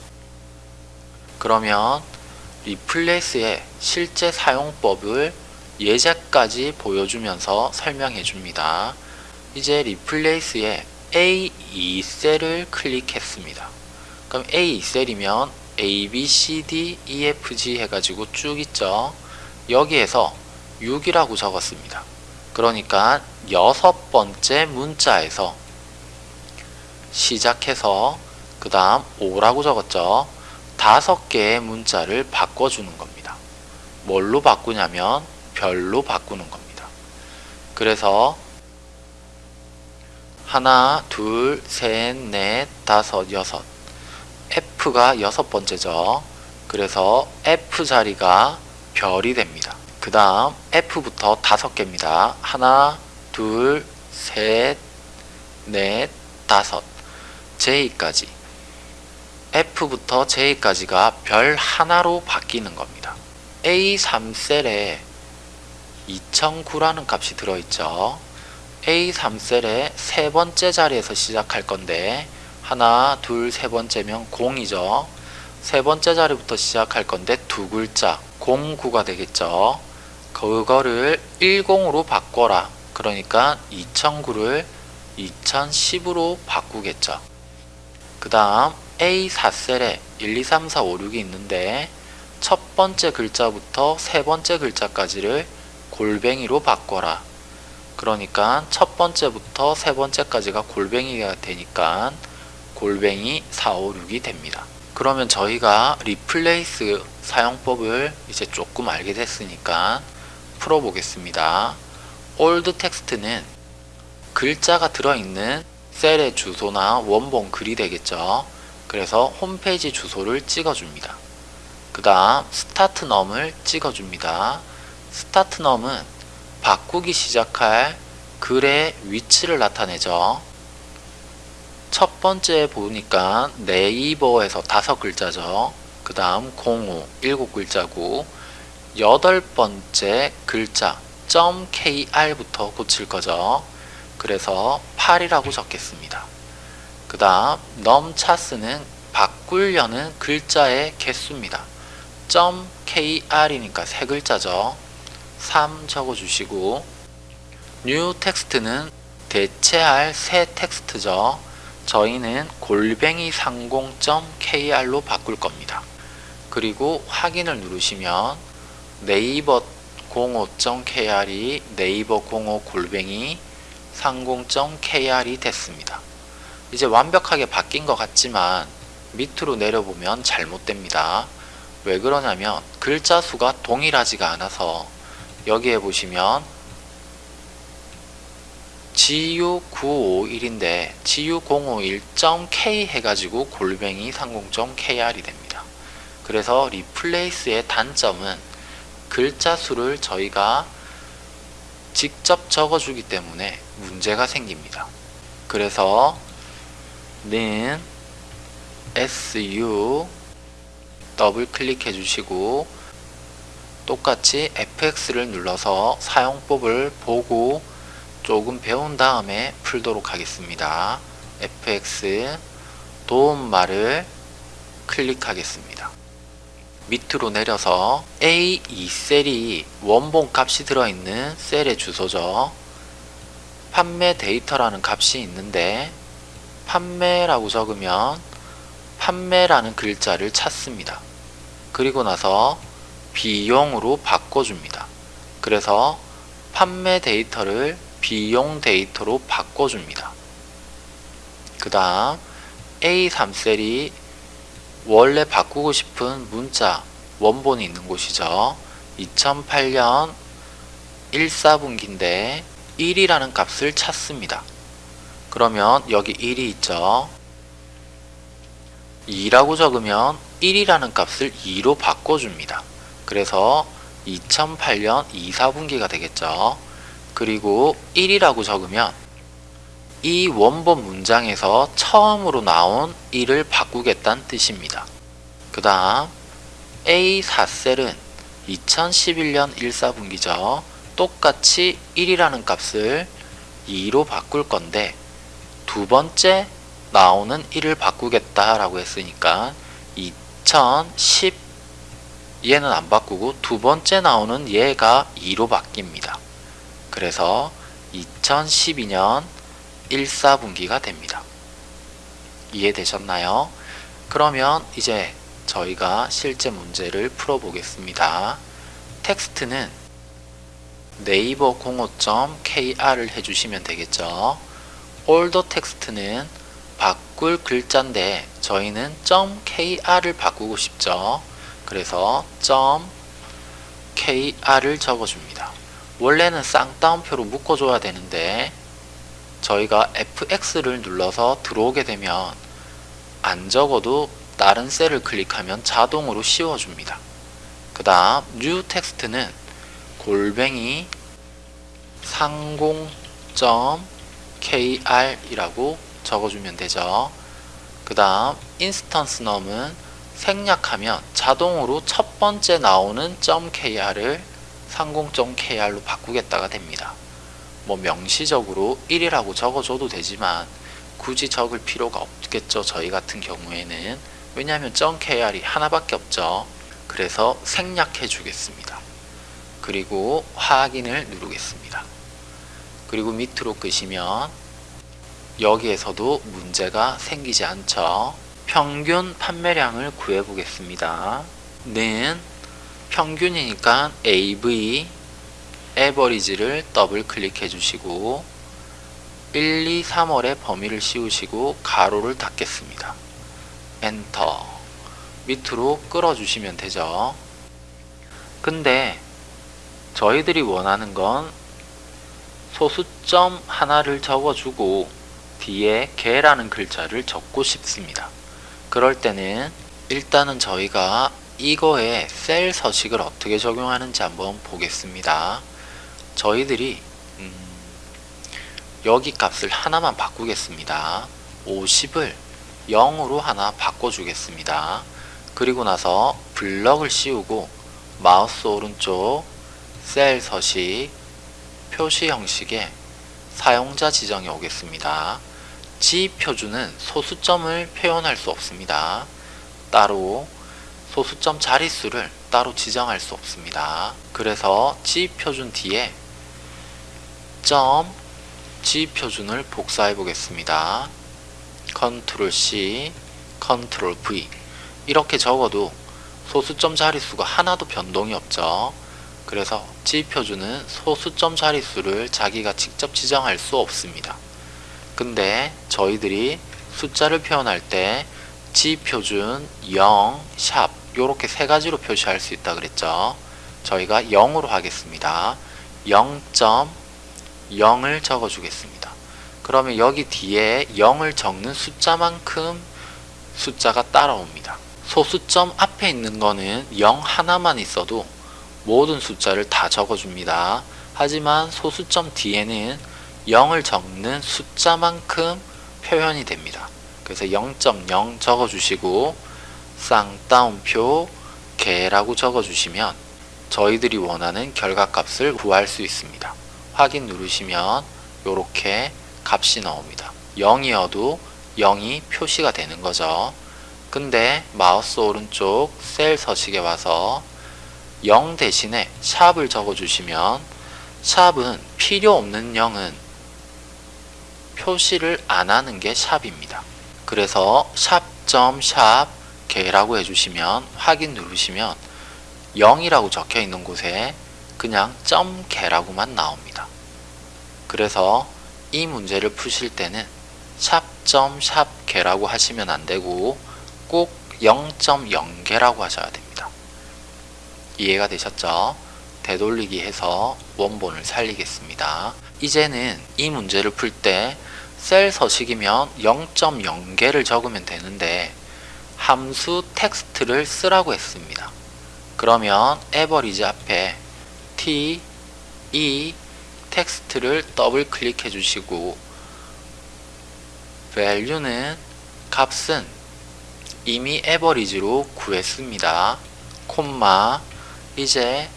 그러면 리플레이스의 실제 사용법을 예제까지 보여주면서 설명해 줍니다. 이제 리플레이스의 A2셀을 클릭했습니다. 그럼 A2셀이면 A, B, C, D, E, F, G 해가지고 쭉 있죠. 여기에서 6이라고 적었습니다. 그러니까 여섯 번째 문자에서 시작해서 그 다음 5라고 적었죠. 다섯 개의 문자를 바꿔주는 겁니다. 뭘로 바꾸냐면 별로 바꾸는 겁니다. 그래서 하나, 둘, 셋, 넷, 다섯, 여섯 F가 여섯 번째죠. 그래서 F 자리가 별이 됩니다. 그 다음 F부터 다섯 개입니다. 하나, 둘, 셋, 넷, 다섯 J까지 F부터 J까지가 별 하나로 바뀌는 겁니다. A3셀에 2009라는 값이 들어있죠. A3셀의 세 번째 자리에서 시작할 건데 하나, 둘, 세 번째면 0이죠. 세 번째 자리부터 시작할 건데 두 글자 09가 되겠죠. 그거를 10으로 바꿔라. 그러니까 2009를 2010으로 바꾸겠죠. 그 다음 A4셀에 1, 2, 3, 4, 5, 6이 있는데 첫 번째 글자부터 세 번째 글자까지를 골뱅이로 바꿔라. 그러니까 첫 번째부터 세 번째까지가 골뱅이가 되니까 골뱅이 4, 5, 6이 됩니다. 그러면 저희가 replace 사용법을 이제 조금 알게 됐으니까 풀어보겠습니다. old text는 글자가 들어있는 셀의 주소나 원본 글이 되겠죠. 그래서 홈페이지 주소를 찍어줍니다. 그 다음 start num을 찍어줍니다. start num은 바꾸기 시작할 글의 위치를 나타내죠. 첫 번째 보니까 네이버에서 다섯 글자죠. 그 다음 05 일곱 글자고 여덟 번째 글자 .kr부터 고칠 거죠. 그래서 8이라고 적겠습니다. 그 다음 넘차스는 바꾸려는 글자의 개수입니다. .kr이니까 세 글자죠. 3 적어주시고 new text는 대체할 새 텍스트죠. 저희는 골뱅이 상공.kr로 바꿀 겁니다. 그리고 확인을 누르시면 네이버 05.kr이 네이버 05 골뱅이 상공.kr이 됐습니다. 이제 완벽하게 바뀐 것 같지만 밑으로 내려보면 잘못됩니다. 왜 그러냐면 글자 수가 동일하지가 않아서 여기에 보시면 GU951인데 GU051.K 해가지고 골뱅이 30.KR이 됩니다. 그래서 리플레이스의 단점은 글자 수를 저희가 직접 적어주기 때문에 문제가 생깁니다. 그래서 는 SU 더블 클릭해 주시고 똑같이 FX를 눌러서 사용법을 보고 조금 배운 다음에 풀도록 하겠습니다. FX 도움말을 클릭하겠습니다. 밑으로 내려서 A2셀이 원본 값이 들어있는 셀의 주소죠. 판매 데이터라는 값이 있는데 판매라고 적으면 판매라는 글자를 찾습니다. 그리고 나서 비용으로 바꿔줍니다. 그래서 판매 데이터를 비용 데이터로 바꿔줍니다. 그 다음 A3 셀이 원래 바꾸고 싶은 문자 원본이 있는 곳이죠. 2008년 1사분기인데 1이라는 값을 찾습니다. 그러면 여기 1이 있죠. 2라고 적으면 1이라는 값을 2로 바꿔줍니다. 그래서 2008년 2사분기가 되겠죠. 그리고 1이라고 적으면 이 원본 문장에서 처음으로 나온 1을 바꾸겠다는 뜻입니다. 그 다음 A4셀은 2011년 1사분기죠. 똑같이 1이라는 값을 2로 바꿀 건데 두 번째 나오는 1을 바꾸겠다라고 했으니까 2010 얘는 안 바꾸고 두 번째 나오는 얘가 2로 바뀝니다. 그래서 2012년 1사분기가 됩니다. 이해되셨나요? 그러면 이제 저희가 실제 문제를 풀어보겠습니다. 텍스트는 네이버 05.kr을 해주시면 되겠죠. old text는 바꿀 글자인데 저희는 .kr을 바꾸고 싶죠. 그래서 .kr을 적어줍니다. 원래는 쌍따옴표로 묶어줘야 되는데 저희가 FX를 눌러서 들어오게 되면 안 적어도 다른 셀을 클릭하면 자동으로 씌워줍니다. 그 다음 new text는 골뱅이 상공.kr 이라고 적어주면 되죠. 그 다음 instance num은 생략하면 자동으로 첫 번째 나오는 .kr을 상공.kr로 바꾸겠다가 됩니다. 뭐 명시적으로 1이라고 적어줘도 되지만 굳이 적을 필요가 없겠죠. 저희 같은 경우에는 왜냐하면 .kr이 하나밖에 없죠. 그래서 생략해 주겠습니다. 그리고 확인을 누르겠습니다. 그리고 밑으로 끄시면 여기에서도 문제가 생기지 않죠. 평균 판매량을 구해 보겠습니다. 는 평균이니까 AV average를 더블 클릭해 주시고 1, 2, 3월의 범위를 씌우시고 괄호를 닫겠습니다. 엔터 밑으로 끌어 주시면 되죠. 근데 저희들이 원하는 건 소수점 하나를 적어주고 뒤에 개라는 글자를 적고 싶습니다. 그럴 때는 일단은 저희가 이거에 셀 서식을 어떻게 적용하는지 한번 보겠습니다. 저희들이 음, 여기 값을 하나만 바꾸겠습니다. 50을 0으로 하나 바꿔주겠습니다. 그리고 나서 블럭을 씌우고 마우스 오른쪽 셀 서식 표시 형식의 사용자 지정에 오겠습니다. G 표준은 소수점을 표현할 수 없습니다. 따로 소수점 자릿수를 따로 지정할 수 없습니다. 그래서 G 표준 뒤에 점 G 표준을 복사해 보겠습니다. 컨트롤 C, 컨트롤 V 이렇게 적어도 소수점 자릿수가 하나도 변동이 없죠. 그래서 G 표준은 소수점 자릿수를 자기가 직접 지정할 수 없습니다. 근데 저희들이 숫자를 표현할 때 G 표준 0, 샵 이렇게 세 가지로 표시할 수 있다 그랬죠. 저희가 0으로 하겠습니다. 0.0을 적어 주겠습니다. 그러면 여기 뒤에 0을 적는 숫자만큼 숫자가 따라옵니다. 소수점 앞에 있는 거는 0 하나만 있어도 모든 숫자를 다 적어줍니다. 하지만 소수점 뒤에는 0을 적는 숫자만큼 표현이 됩니다. 그래서 0.0 적어주시고 쌍따옴표 개라고 적어주시면 저희들이 원하는 결과값을 구할 수 있습니다. 확인 누르시면 이렇게 값이 나옵니다. 0이어도 0이 표시가 되는 거죠. 근데 마우스 오른쪽 셀 서식에 와서 0 대신에 샵을 적어주시면 샵은 필요 없는 0은 표시를 안 하는 게 샵입니다. 그래서 샵.샵 개라고 해주시면 확인 누르시면 0이라고 적혀 있는 곳에 그냥 점 개라고만 나옵니다. 그래서 이 문제를 푸실 때는 샵.샵 개라고 하시면 안 되고 꼭 0.0개라고 하셔야 됩니다. 이해가 되셨죠? 되돌리기 해서 원본을 살리겠습니다. 이제는 이 문제를 풀 때 셀 서식이면 0.0개를 적으면 되는데 함수 텍스트를 쓰라고 했습니다. 그러면 average 앞에 t, e text를 더블 클릭해 주시고 value는 값은 이미 average로 구했습니다. 콤마 이제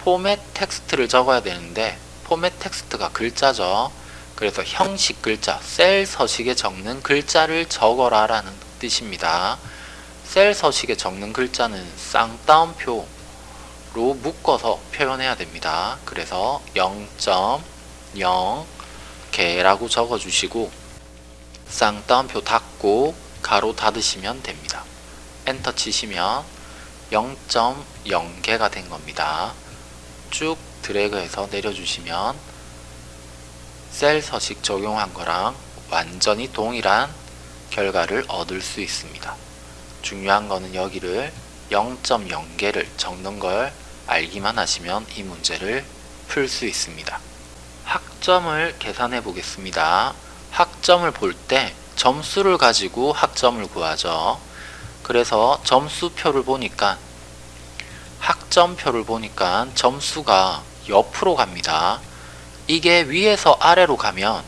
format text를 적어야 되는데 format text가 글자죠. 그래서 형식 글자, 셀 서식에 적는 글자를 적어라 라는 뜻입니다. 셀 서식에 적는 글자는 쌍따옴표로 묶어서 표현해야 됩니다. 그래서 0.0 개라고 적어주시고 쌍따옴표 닫고 가로 닫으시면 됩니다. 엔터 치시면 0.0개가 된 겁니다. 쭉 드래그해서 내려주시면 셀 서식 적용한 거랑 완전히 동일한 결과를 얻을 수 있습니다. 중요한 거는 여기를 0.0개를 적는 걸 알기만 하시면 이 문제를 풀 수 있습니다. 학점을 계산해 보겠습니다. 학점을 볼 때 점수를 가지고 학점을 구하죠. 그래서 점수표를 보니까 학점표를 보니까 점수가 옆으로 갑니다. 이게 위에서 아래로 가면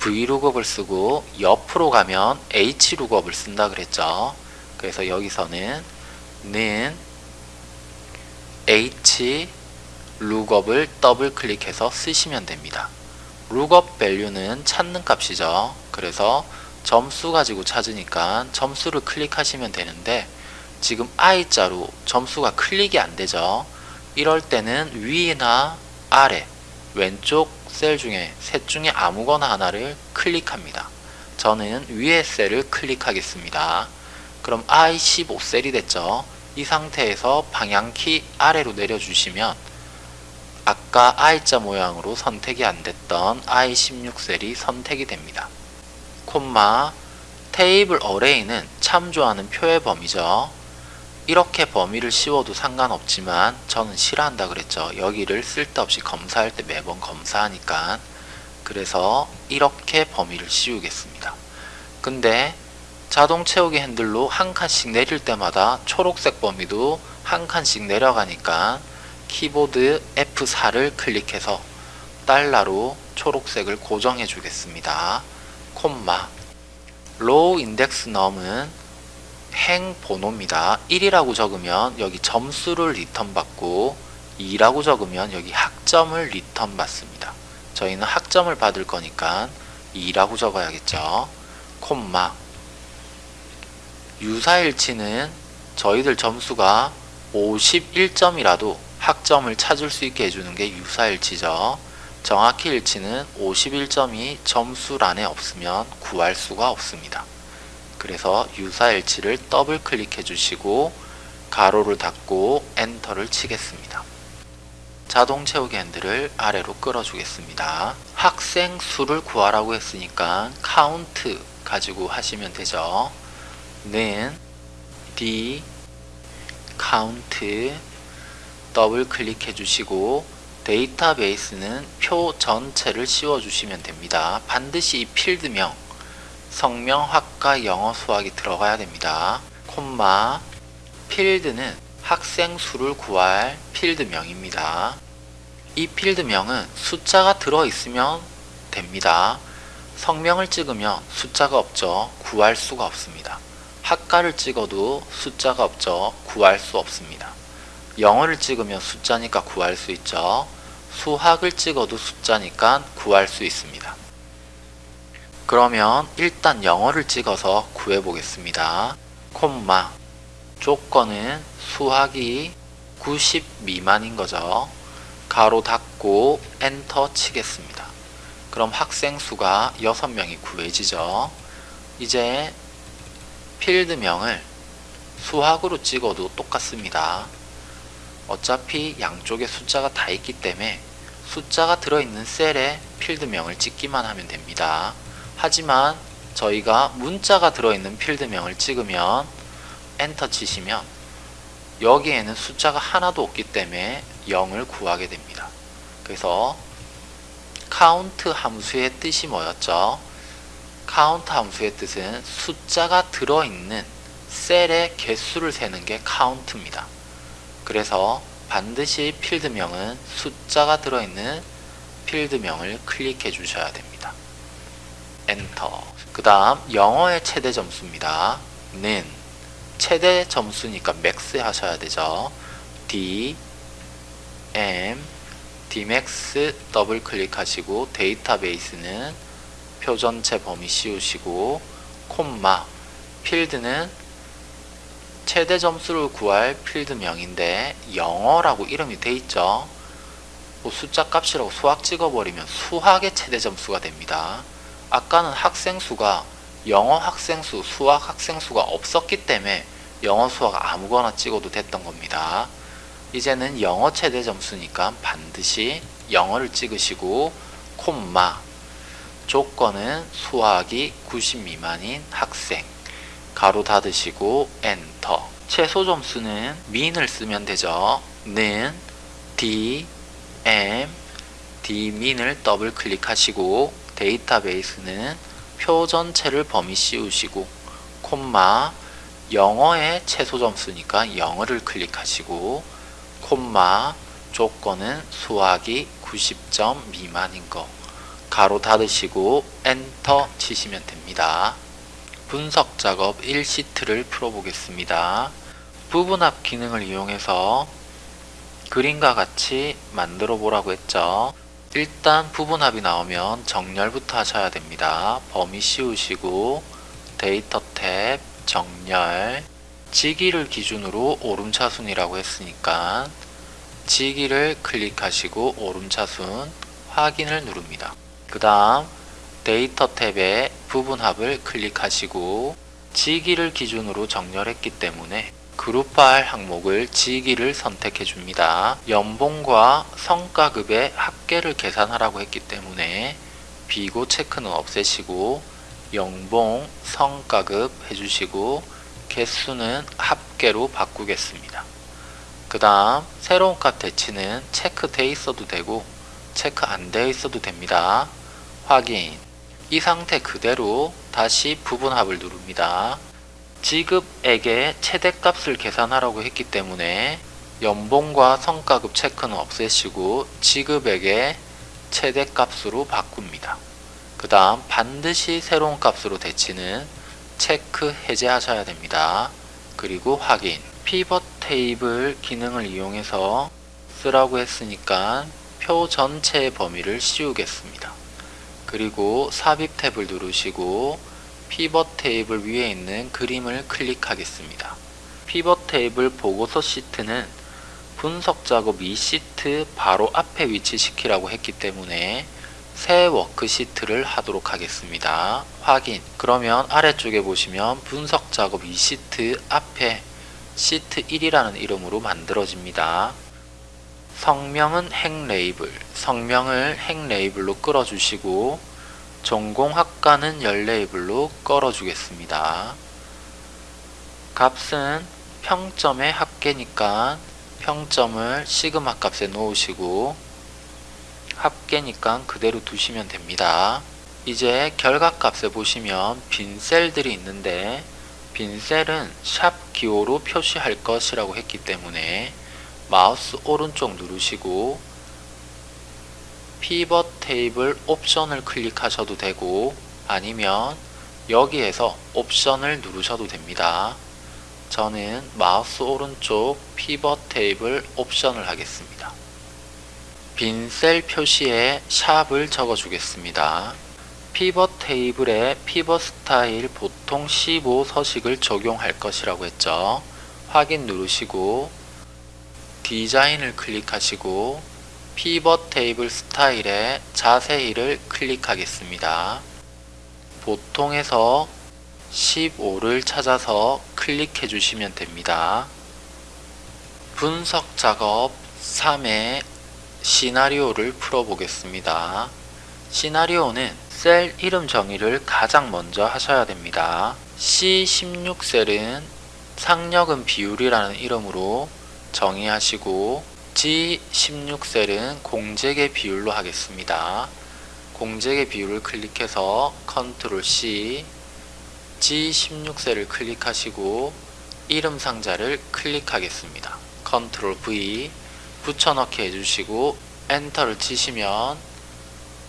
V룩업을 쓰고 옆으로 가면 H룩업을 쓴다 그랬죠. 그래서 여기서는 는 H 룩업을 더블 클릭해서 쓰시면 됩니다. lookup value는 찾는 값이죠. 그래서 점수 가지고 찾으니까 점수를 클릭하시면 되는데 지금 I자로 점수가 클릭이 안 되죠. 이럴 때는 위나 아래 왼쪽 셀 중에 셋 중에 아무거나 하나를 클릭합니다. 저는 위의 셀을 클릭하겠습니다. 그럼 I15셀이 됐죠. 이 상태에서 방향키 아래로 내려주시면 아까 I자 모양으로 선택이 안 됐던 I16셀이 선택이 됩니다. 콤마 테이블 어레이는 참 좋아하는 표의 범위죠. 이렇게 범위를 씌워도 상관없지만 저는 싫어한다 그랬죠. 여기를 쓸데없이 검사할 때 매번 검사하니까 그래서 이렇게 범위를 씌우겠습니다. 근데 자동 채우기 핸들로 한 칸씩 내릴 때마다 초록색 범위도 한 칸씩 내려가니까 키보드 F4를 클릭해서 달러로 초록색을 고정해 주겠습니다. 콤마 row index num은 행 번호입니다. 1이라고 적으면 여기 점수를 리턴 받고 2라고 적으면 여기 학점을 리턴 받습니다. 저희는 학점을 받을 거니까 2라고 적어야겠죠. 콤마 유사일치는 저희들 점수가 51점이라도 학점을 찾을 수 있게 해주는 게 유사일치죠. 정확히 일치는 51점이 점수란에 없으면 구할 수가 없습니다. 그래서 유사일치를 더블 클릭해 주시고 가로를 닫고 엔터를 치겠습니다. 자동 채우기 핸들을 아래로 끌어 주겠습니다. 학생 수를 구하라고 했으니까 카운트 가지고 하시면 되죠. 는 d count 더블 클릭해 주시고 데이터베이스는 표 전체를 씌워 주시면 됩니다. 반드시 이 필드명 성명, 학과, 영어, 수학이 들어가야 됩니다. 콤마 필드는 학생 수를 구할 필드명입니다. 이 필드명은 숫자가 들어있으면 됩니다. 성명을 찍으면 숫자가 없죠. 구할 수가 없습니다. 학과를 찍어도 숫자가 없죠. 구할 수 없습니다. 영어를 찍으면 숫자니까 구할 수 있죠. 수학을 찍어도 숫자니까 구할 수 있습니다. 그러면 일단 영어를 찍어서 구해 보겠습니다. 콤마 조건은 수학이 90 미만인 거죠. 가로 닫고 엔터 치겠습니다. 그럼 학생 수가 6명이 구해지죠. 이제 필드명을 수학으로 찍어도 똑같습니다. 어차피 양쪽에 숫자가 다 있기 때문에 숫자가 들어있는 셀에 필드명을 찍기만 하면 됩니다. 하지만 저희가 문자가 들어있는 필드명을 찍으면 엔터 치시면 여기에는 숫자가 하나도 없기 때문에 0을 구하게 됩니다. 그래서 카운트 함수의 뜻이 뭐였죠? 카운트 함수의 뜻은 숫자가 들어있는 셀의 개수를 세는 게 count입니다. 그래서 반드시 필드명은 숫자가 들어있는 필드명을 클릭해 주셔야 됩니다. 엔터 그 다음 영어의 최대 점수입니다. 는 최대 점수니까 max 하셔야 되죠. D M Dmax 더블 클릭하시고 데이터베이스는 표 전체 범위 씌우시고 콤마 필드는 최대 점수를 구할 필드명인데 영어라고 이름이 돼 있죠. 뭐 숫자 값이라고 수학 찍어버리면 수학의 최대 점수가 됩니다. 아까는 학생 수가 영어 학생 수, 수학 학생 수가 없었기 때문에 영어 수학 아무거나 찍어도 됐던 겁니다. 이제는 영어 최대 점수니까 반드시 영어를 찍으시고 콤마 조건은 수학이 90 미만인 학생. 가로 닫으시고 엔터. 최소 점수는 min을 쓰면 되죠. 는 d m d min을 더블 클릭하시고 데이터베이스는 표 전체를 범위 씌우시고 콤마 영어의 최소 점수니까 영어를 클릭하시고 콤마 조건은 수학이 90점 미만인 거 괄호 닫으시고 엔터 치시면 됩니다. 분석 작업 1시트를 풀어보겠습니다. 부분합 기능을 이용해서 그림과 같이 만들어 보라고 했죠. 일단 부분합이 나오면 정렬부터 하셔야 됩니다. 범위 씌우시고 데이터 탭 정렬 직위를 기준으로 오름차순이라고 했으니까 직위를 클릭하시고 오름차순 확인을 누릅니다. 그 다음 데이터 탭에 부분합을 클릭하시고 지기를 기준으로 정렬했기 때문에 그룹화할 항목을 지기를 선택해 줍니다. 연봉과 성과급의 합계를 계산하라고 했기 때문에 비고 체크는 없애시고 연봉, 성과급 해주시고 개수는 합계로 바꾸겠습니다. 그 다음 새로운 값 대치는 체크돼 있어도 되고 체크 안 되어 있어도 됩니다. 확인 이 상태 그대로 다시 부분합을 누릅니다. 지급액의 최대값을 계산하라고 했기 때문에 연봉과 성과급 체크는 없애시고 지급액의 최대값으로 바꿉니다. 그 다음 반드시 새로운 값으로 대치는 체크 해제하셔야 됩니다. 그리고 확인 피벗 테이블 기능을 이용해서 쓰라고 했으니까 표 전체의 범위를 씌우겠습니다. 그리고 삽입 탭을 누르시고 피벗 테이블 위에 있는 그림을 클릭하겠습니다. 피벗 테이블 보고서 시트는 분석 작업 이 시트 바로 앞에 위치시키라고 했기 때문에 새 워크시트를 하도록 하겠습니다. 확인 그러면 아래쪽에 보시면 분석 작업 이 시트 앞에 시트 1이라는 이름으로 만들어집니다. 성명은 행 레이블, 성명을 행 레이블로 끌어주시고 전공 학과는 열 레이블로 끌어주겠습니다. 값은 평점의 합계니까 평점을 시그마 값에 놓으시고 합계니까 그대로 두시면 됩니다. 이제 결과값에 보시면 빈 셀들이 있는데 빈 셀은 샵 기호로 표시할 것이라고 했기 때문에 마우스 오른쪽 누르시고 피벗 테이블 옵션을 클릭하셔도 되고 아니면 여기에서 옵션을 누르셔도 됩니다. 저는 마우스 오른쪽 피벗 테이블 옵션을 하겠습니다. 빈 셀 표시에 샵을 적어 주겠습니다. 피벗 테이블에 피벗 스타일 보통 15 서식을 적용할 것이라고 했죠. 확인 누르시고 디자인을 클릭하시고 피벗 테이블 스타일에 자세히를 클릭하겠습니다. 보통에서 15를 찾아서 클릭해 주시면 됩니다. 분석 작업 3의 시나리오를 풀어보겠습니다. 시나리오는 셀 이름 정의를 가장 먼저 하셔야 됩니다. C16셀은 상력은 비율이라는 이름으로 정의하시고 G16셀은 공제계 비율로 하겠습니다. 공제계 비율을 클릭해서 컨트롤 C G16셀을 클릭하시고 이름 상자를 클릭하겠습니다. 컨트롤 V 붙여넣기 해주시고 엔터를 치시면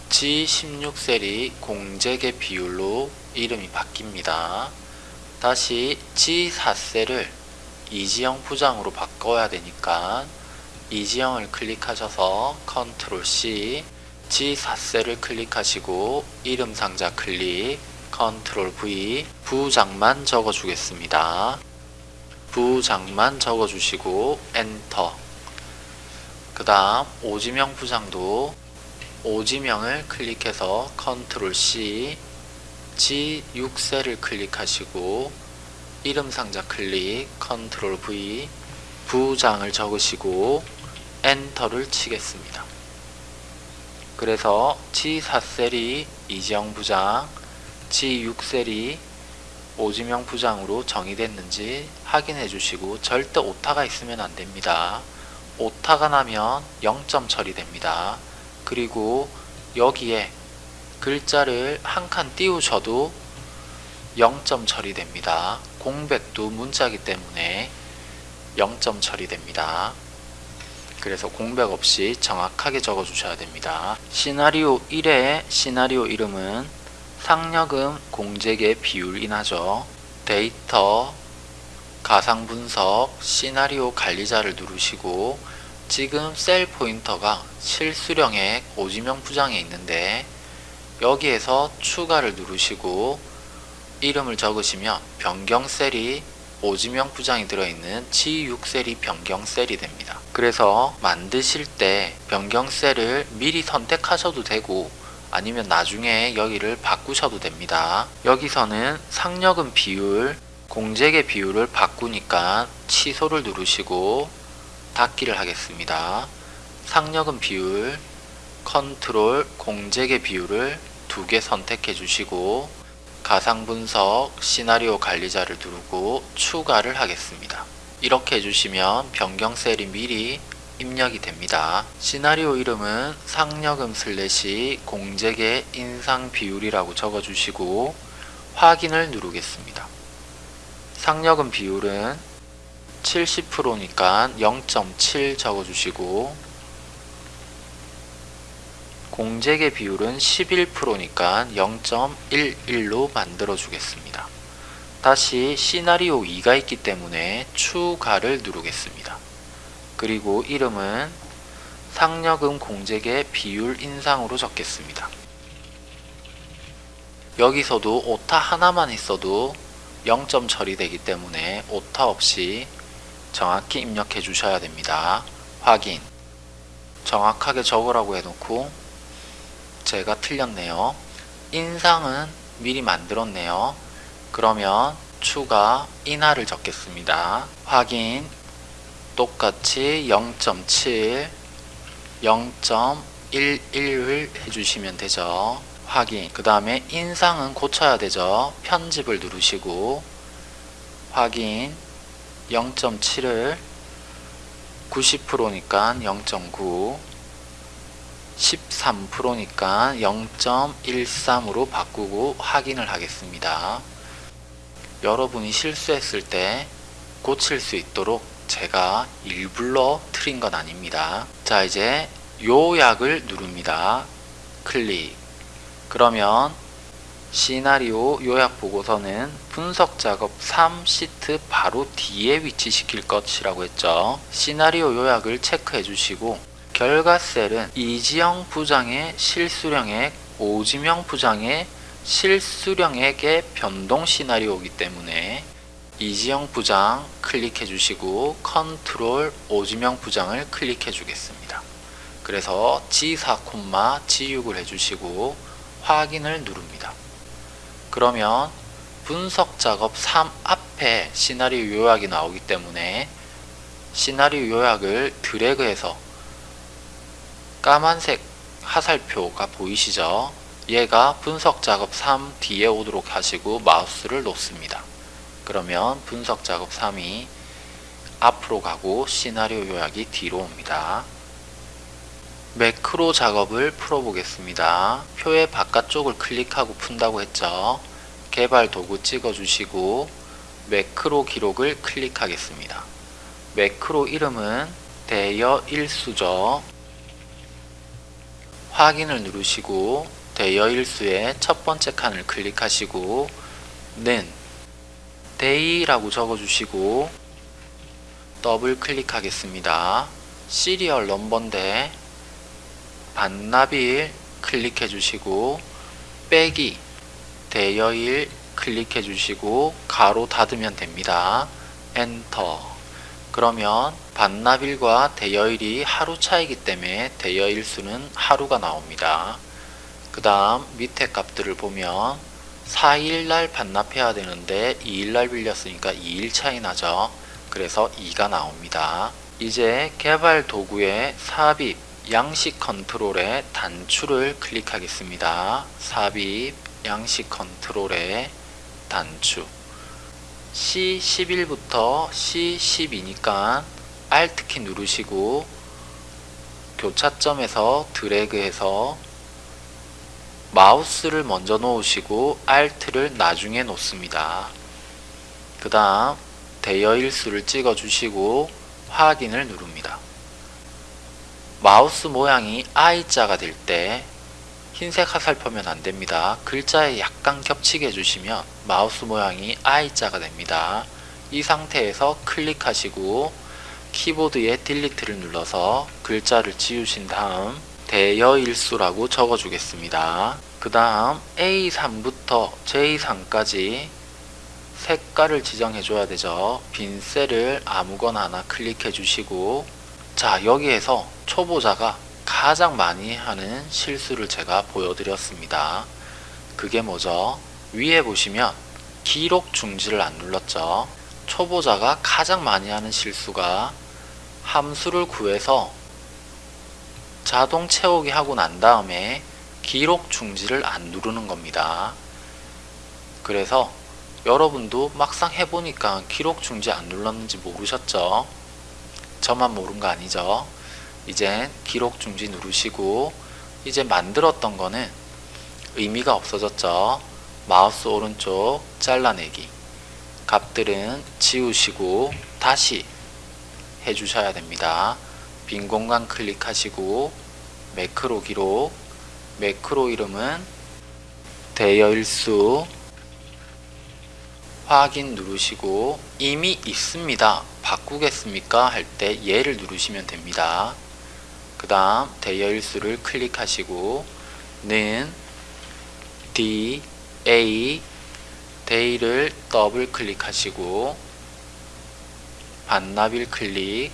G16셀이 공제계 비율로 이름이 바뀝니다. 다시 G4셀을 이지영 부장으로 바꿔야 되니까 이지영을 클릭하셔서 컨트롤 C G4셀을 클릭하시고 이름 상자 클릭 컨트롤 V 부장만 적어 주겠습니다. 부장만 적어 주시고 엔터 그 다음 오지명 부장도 오지명을 클릭해서 컨트롤 C G6셀을 클릭하시고 이름 상자 클릭 컨트롤 V 부장을 적으시고 엔터를 치겠습니다. 그래서 G4셀이 이지영 부장, G6셀이 오지명 부장으로 정의됐는지 확인해 주시고 절대 오타가 있으면 안 됩니다. 오타가 나면 0점 처리됩니다. 그리고 여기에 글자를 한 칸 띄우셔도 0점 처리됩니다. 공백도 문자이기 때문에 0점 처리됩니다. 그래서 공백 없이 정확하게 적어 주셔야 됩니다. 시나리오 1의 시나리오 이름은 상여금 공제계 비율이나죠. 데이터 가상분석 시나리오 관리자를 누르시고 지금 셀 포인터가 실수령액 오지명 부장에 있는데 여기에서 추가를 누르시고 이름을 적으시면 변경 셀이 오지명 부장이 들어있는 G6셀이 변경 셀이 됩니다. 그래서 만드실 때 변경 셀을 미리 선택하셔도 되고 아니면 나중에 여기를 바꾸셔도 됩니다. 여기서는 상여금 비율, 공제계 비율을 바꾸니까 취소를 누르시고 닫기를 하겠습니다. 상여금 비율, 컨트롤, 공제계 비율을 두 개 선택해 주시고 가상 분석 시나리오 관리자를 누르고 추가를 하겠습니다. 이렇게 해주시면 변경 셀이 미리 입력이 됩니다. 시나리오 이름은 상여금 슬래시 공제계 인상 비율이라고 적어주시고 확인을 누르겠습니다. 상여금 비율은 70%니까 0.7 적어주시고 공제계 비율은 11%니까 0.11로 만들어 주겠습니다. 다시 시나리오 2가 있기 때문에 추가를 누르겠습니다. 그리고 이름은 상여금 공제계 비율 인상으로 적겠습니다. 여기서도 오타 하나만 있어도 0점 처리되기 때문에 오타 없이 정확히 입력해 주셔야 됩니다. 확인 정확하게 적으라고 해놓고 제가 틀렸네요. 인상은 미리 만들었네요. 그러면 추가 인하를 적겠습니다. 확인 똑같이 0.7 0.11을 해주시면 되죠. 확인 그 다음에 인상은 고쳐야 되죠. 편집을 누르시고 확인 0.7을 90%니까 0.9 13%니까 0.13으로 바꾸고 확인을 하겠습니다. 여러분이 실수했을 때 고칠 수 있도록 제가 일부러 틀린 건 아닙니다. 자 이제 요약을 누릅니다. 클릭 그러면 시나리오 요약 보고서는 분석 작업 3 시트 바로 뒤에 위치시킬 것이라고 했죠. 시나리오 요약을 체크해 주시고 결과 셀은 이지영 부장의 실수령액, 오지명 부장의 실수령액의 변동 시나리오이기 때문에 이지영 부장 클릭해 주시고 컨트롤 오지명 부장을 클릭해 주겠습니다. 그래서 G4, G6을 해주시고 확인을 누릅니다. 그러면 분석 작업 3 앞에 시나리오 요약이 나오기 때문에 시나리오 요약을 드래그해서 까만색 하살표가 보이시죠? 얘가 분석 작업 3 뒤에 오도록 하시고 마우스를 놓습니다. 그러면 분석 작업 3이 앞으로 가고 시나리오 요약이 뒤로 옵니다. 매크로 작업을 풀어보겠습니다. 표의 바깥쪽을 클릭하고 푼다고 했죠. 개발 도구 찍어주시고 매크로 기록을 클릭하겠습니다. 매크로 이름은 대여 일수죠. 확인을 누르시고 대여일수의 첫 번째 칸을 클릭하시고 는 DAY라고 적어주시고 더블 클릭하겠습니다. serial number인데 반납일 클릭해 주시고 빼기 대여일 클릭해 주시고 괄호 닫으면 됩니다. 엔터 그러면 반납일과 대여일이 하루 차이기 때문에 대여일 수는 하루가 나옵니다. 그 다음 밑에 값들을 보면 4일날 반납해야 되는데 2일날 빌렸으니까 2일 차이 나죠. 그래서 2가 나옵니다. 이제 개발 도구의 삽입, 양식 컨트롤의 단추를 클릭하겠습니다. 삽입, 양식 컨트롤의 단추 C11부터 C12니까 Alt키 누르시고 교차점에서 드래그해서 마우스를 먼저 놓으시고 Alt를 나중에 놓습니다. 그 다음 대여일수를 찍어 주시고 확인을 누릅니다. 마우스 모양이 I자가 될 때 흰색 화살표면 안됩니다. 글자에 약간 겹치게 해주시면 마우스 모양이 I자가 됩니다. 이 상태에서 클릭하시고 키보드에 딜리트를 눌러서 글자를 지우신 다음 대여일수라고 적어주겠습니다. 그 다음 A3부터 J3까지 색깔을 지정해 줘야 되죠. 빈 셀을 아무거나 하나 클릭해 주시고 자 여기에서 초보자가 가장 많이 하는 실수를 제가 보여드렸습니다. 그게 뭐죠? 위에 보시면 기록 중지를 안 눌렀죠. 초보자가 가장 많이 하는 실수가 함수를 구해서 자동 채우기 하고 난 다음에 기록 중지를 안 누르는 겁니다. 그래서 여러분도 막상 해보니까 기록 중지 안 눌렀는지 모르셨죠? 저만 모른 거 아니죠? 이제 기록 중지 누르시고 이제 만들었던 거는 의미가 없어졌죠? 마우스 오른쪽 잘라내기 값들은 지우시고 다시 해주셔야 됩니다. 빈 공간 클릭하시고 매크로 기록 매크로 이름은 대여일수 확인 누르시고 이미 있습니다. 바꾸겠습니까? 할 때 얘를 누르시면 됩니다. 그 다음 대여일수를 클릭하시고 는 D, A, 데이를 더블 클릭하시고 반납일 클릭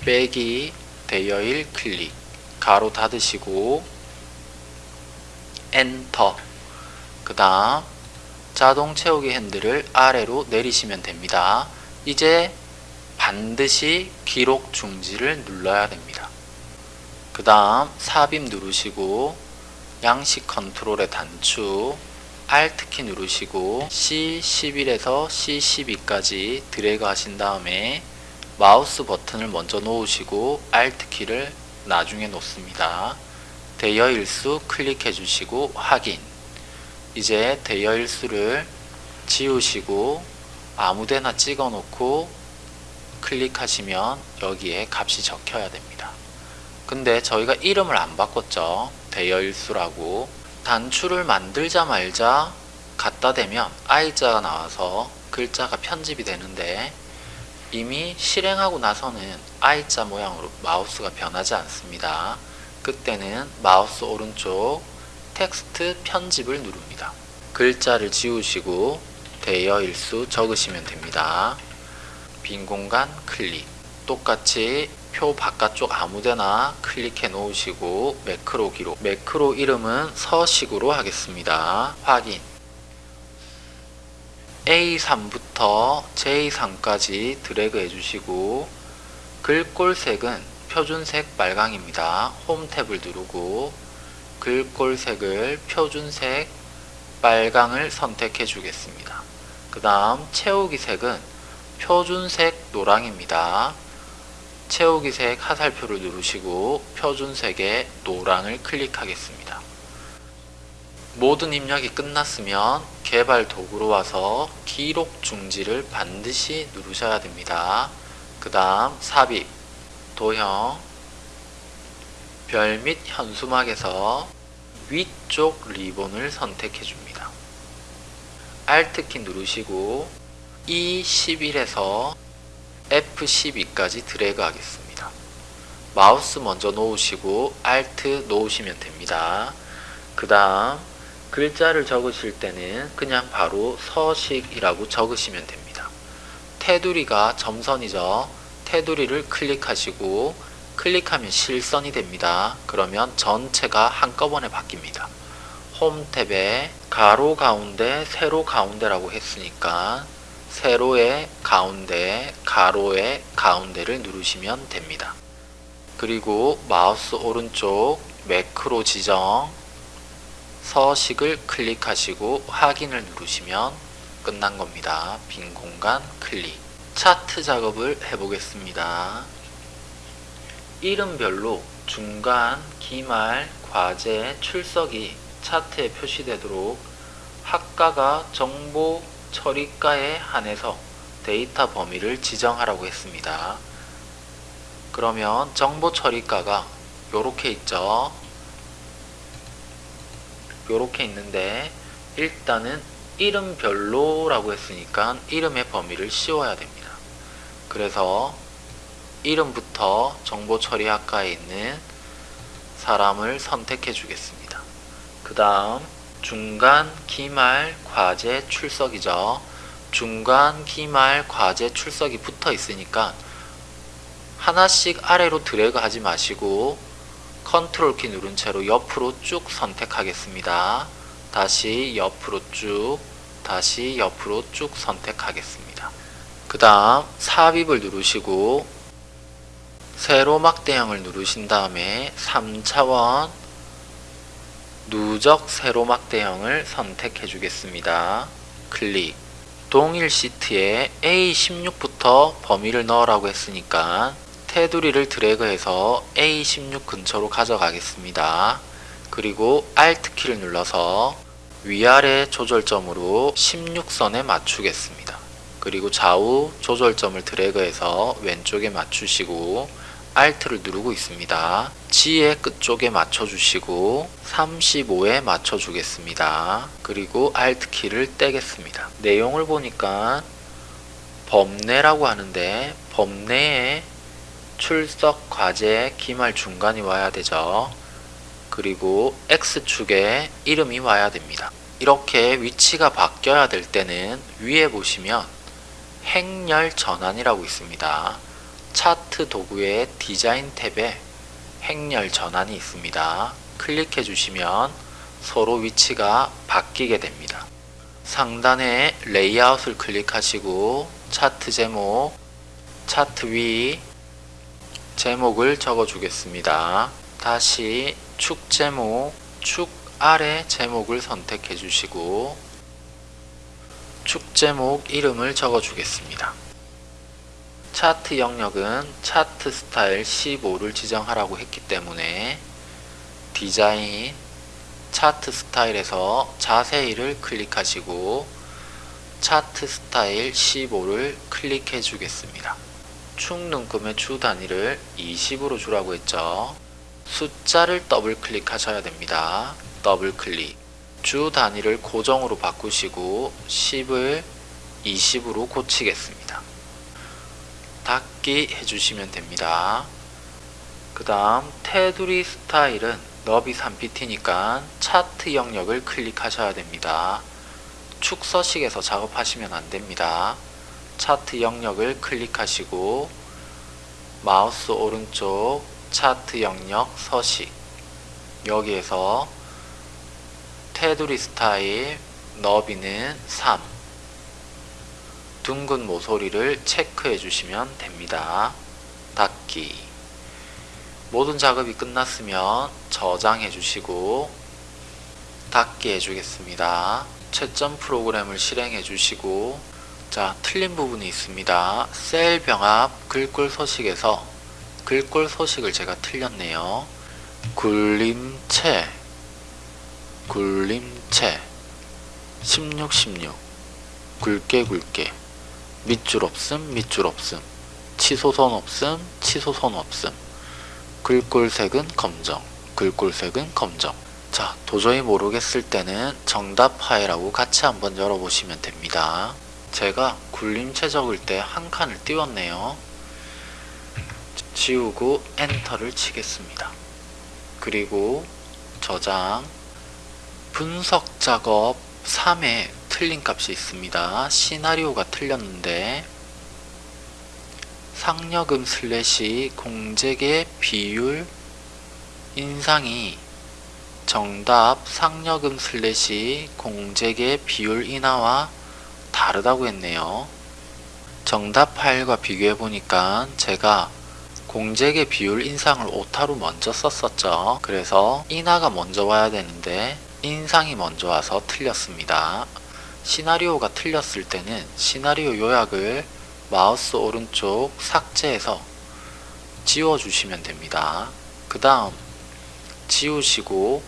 빼기 대여일 클릭 가로 닫으시고 엔터 그 다음 자동 채우기 핸들을 아래로 내리시면 됩니다. 이제 반드시 기록 중지를 눌러야 됩니다. 그 다음 삽입 누르시고 양식 컨트롤의 단추 Alt키 누르시고 C11에서 C12까지 드래그 하신 다음에 마우스 버튼을 먼저 놓으시고 Alt키를 나중에 놓습니다. 대여일수 클릭해 주시고 확인 이제 대여일수를 지우시고 아무데나 찍어 놓고 클릭하시면 여기에 값이 적혀야 됩니다. 근데 저희가 이름을 안 바꿨죠. 대여일수라고 단추를 만들자 말자 갖다 대면 I자가 나와서 글자가 편집이 되는데 이미 실행하고 나서는 I자 모양으로 마우스가 변하지 않습니다. 그때는 마우스 오른쪽 텍스트 편집을 누릅니다. 글자를 지우시고 대여일수 적으시면 됩니다. 빈 공간 클릭 똑같이 표 바깥쪽 아무데나 클릭해 놓으시고 매크로 기록 매크로 이름은 서식으로 하겠습니다. 확인 A3부터 J3까지 드래그 해주시고 글꼴색은 표준색 빨강입니다. 홈 탭을 누르고 글꼴색을 표준색 빨강을 선택해 주겠습니다. 그 다음 채우기 색은 표준색 노랑입니다. 채우기색 하살표를 누르시고 표준색의 노랑을 클릭하겠습니다. 모든 입력이 끝났으면 개발 도구로 와서 기록 중지를 반드시 누르셔야 됩니다. 그 다음 삽입, 도형, 별 및 현수막에서 위쪽 리본을 선택해 줍니다. Alt키 누르시고 E11에서 F12까지 드래그 하겠습니다. 마우스 먼저 놓으시고 Alt 놓으시면 됩니다. 그 다음 글자를 적으실 때는 그냥 바로 서식이라고 적으시면 됩니다. 테두리가 점선이죠. 테두리를 클릭하시고 클릭하면 실선이 됩니다. 그러면 전체가 한꺼번에 바뀝니다. 홈 탭에 가로 가운데 세로 가운데라고 했으니까 세로의 가운데, 가로의 가운데를 누르시면 됩니다. 그리고 마우스 오른쪽 매크로 지정 서식을 클릭하시고 확인을 누르시면 끝난 겁니다. 빈 공간 클릭 차트 작업을 해보겠습니다. 이름별로 중간, 기말, 과제, 출석이 차트에 표시되도록 학과가 정보 처리가에 한해서 데이터 범위를 지정하라고 했습니다. 그러면 정보 처리가가 요렇게 있죠. 요렇게 있는데 일단은 이름별로 라고 했으니까 이름의 범위를 씌워야 됩니다. 그래서 이름부터 정보 처리 학과에 있는 사람을 선택해 주겠습니다. 그 다음 중간, 기말, 과제, 출석이죠. 중간, 기말, 과제, 출석이 붙어 있으니까 하나씩 아래로 드래그 하지 마시고 컨트롤 키 누른 채로 옆으로 쭉 선택하겠습니다. 다시 옆으로 쭉 다시 옆으로 쭉 선택하겠습니다. 그 다음 삽입을 누르시고 세로 막대형을 누르신 다음에 3차원 누적 세로 막 대형을 선택해 주겠습니다. 클릭 동일 시트에 A16부터 범위를 넣으라고 했으니까 테두리를 드래그해서 A16 근처로 가져가겠습니다. 그리고 Alt키를 눌러서 위아래 조절점으로 16선에 맞추겠습니다. 그리고 좌우 조절점을 드래그해서 왼쪽에 맞추시고 Alt를 누르고 있습니다. G의 끝쪽에 맞춰주시고 35에 맞춰주겠습니다. 그리고 Alt키를 떼겠습니다. 내용을 보니까 범내라고 하는데 범내에 출석, 과제, 기말 중간이 와야 되죠. 그리고 X축에 이름이 와야 됩니다. 이렇게 위치가 바뀌어야 될 때는 위에 보시면 행렬 전환이라고 있습니다. 차트 도구의 디자인 탭에 행렬 전환이 있습니다. 클릭해 주시면 서로 위치가 바뀌게 됩니다. 상단에 레이아웃을 클릭하시고 차트 제목, 차트 위 제목을 적어 주겠습니다. 다시 축 제목, 축 아래 제목을 선택해 주시고 축 제목 이름을 적어 주겠습니다. 차트 영역은 차트 스타일 15를 지정하라고 했기 때문에 디자인 차트 스타일에서 자세히를 클릭하시고 차트 스타일 15를 클릭해 주겠습니다. 축눈금의 주 단위를 20으로 주라고 했죠. 숫자를 더블 클릭하셔야 됩니다. 더블 클릭. 주 단위를 고정으로 바꾸시고 10을 20으로 고치겠습니다. 닫기 해주시면 됩니다. 그 다음 테두리 스타일은 너비 3pt니까 차트 영역을 클릭하셔야 됩니다. 축서식에서 작업하시면 안됩니다. 차트 영역을 클릭하시고 마우스 오른쪽 차트 영역 서식 여기에서 테두리 스타일 너비는 3 둥근 모서리를 체크해 주시면 됩니다. 닫기 모든 작업이 끝났으면 저장해 주시고 닫기 해주겠습니다. 채점 프로그램을 실행해 주시고 자 틀린 부분이 있습니다. 셀 병합 글꼴 서식에서 글꼴 서식을 제가 틀렸네요. 굴림체 굴림체 16 16 굵게 굵게 밑줄 없음 밑줄 없음. 치소선 없음 치소선 없음. 글꼴색은 검정 글꼴색은 검정. 자 도저히 모르겠을 때는 정답 파일하고 같이 한번 열어보시면 됩니다. 제가 굴림체 적을 때 한 칸을 띄웠네요. 지우고 엔터를 치겠습니다. 그리고 저장. 분석 작업 3에 틀린 값이 있습니다. 시나리오가 틀렸는데 상여금 슬래시 공제계 비율 인상이 정답 상여금 슬래시 공제계 비율 인하와 다르다고 했네요. 정답 파일과 비교해 보니까 제가 공제계 비율 인상을 오타로 먼저 썼었죠. 그래서 인하가 먼저 와야 되는데 인상이 먼저 와서 틀렸습니다. 시나리오가 틀렸을 때는 시나리오 요약을 마우스 오른쪽 삭제해서 지워주시면 됩니다. 그 다음 지우시고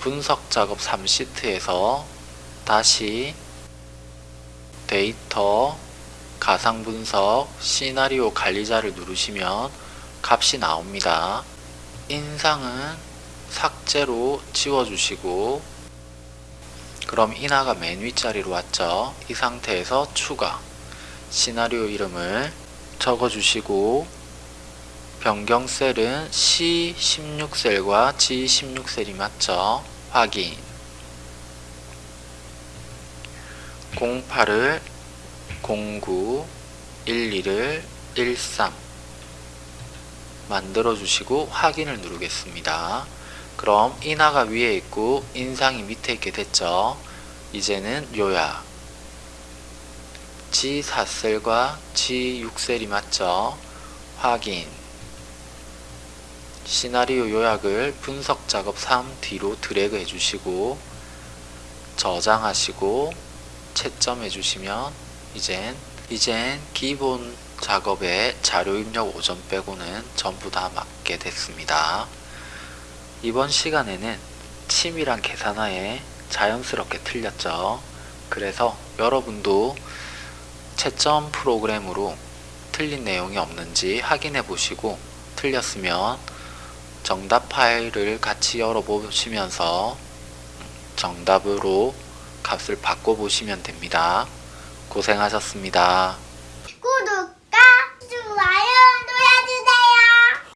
분석 작업 3시트에서 다시 데이터 가상 분석 시나리오 관리자를 누르시면 값이 나옵니다. 인상은 삭제로 지워주시고 그럼 인하가 맨 윗자리로 왔죠. 이 상태에서 추가 시나리오 이름을 적어주시고 변경 셀은 C16셀과 G16셀이 맞죠. 확인 08을 09 12를 13 만들어 주시고 확인을 누르겠습니다. 그럼 인하가 위에 있고 인상이 밑에 있게 됐죠. 이제는 요약 G4셀과 G6셀이 맞죠? 확인 시나리오 요약을 분석 작업 3 뒤로 드래그 해주시고 저장하시고 채점해 주시면 이젠 이젠 기본 작업에 자료 입력 오전 빼고는 전부 다 맞게 됐습니다. 이번 시간에는 침이랑 계산하에 자연스럽게 틀렸죠. 그래서 여러분도 채점 프로그램으로 틀린 내용이 없는지 확인해 보시고 틀렸으면 정답 파일을 같이 열어보시면서 정답으로 값을 바꿔보시면 됩니다. 고생하셨습니다. 구독과 좋아요 눌러주세요.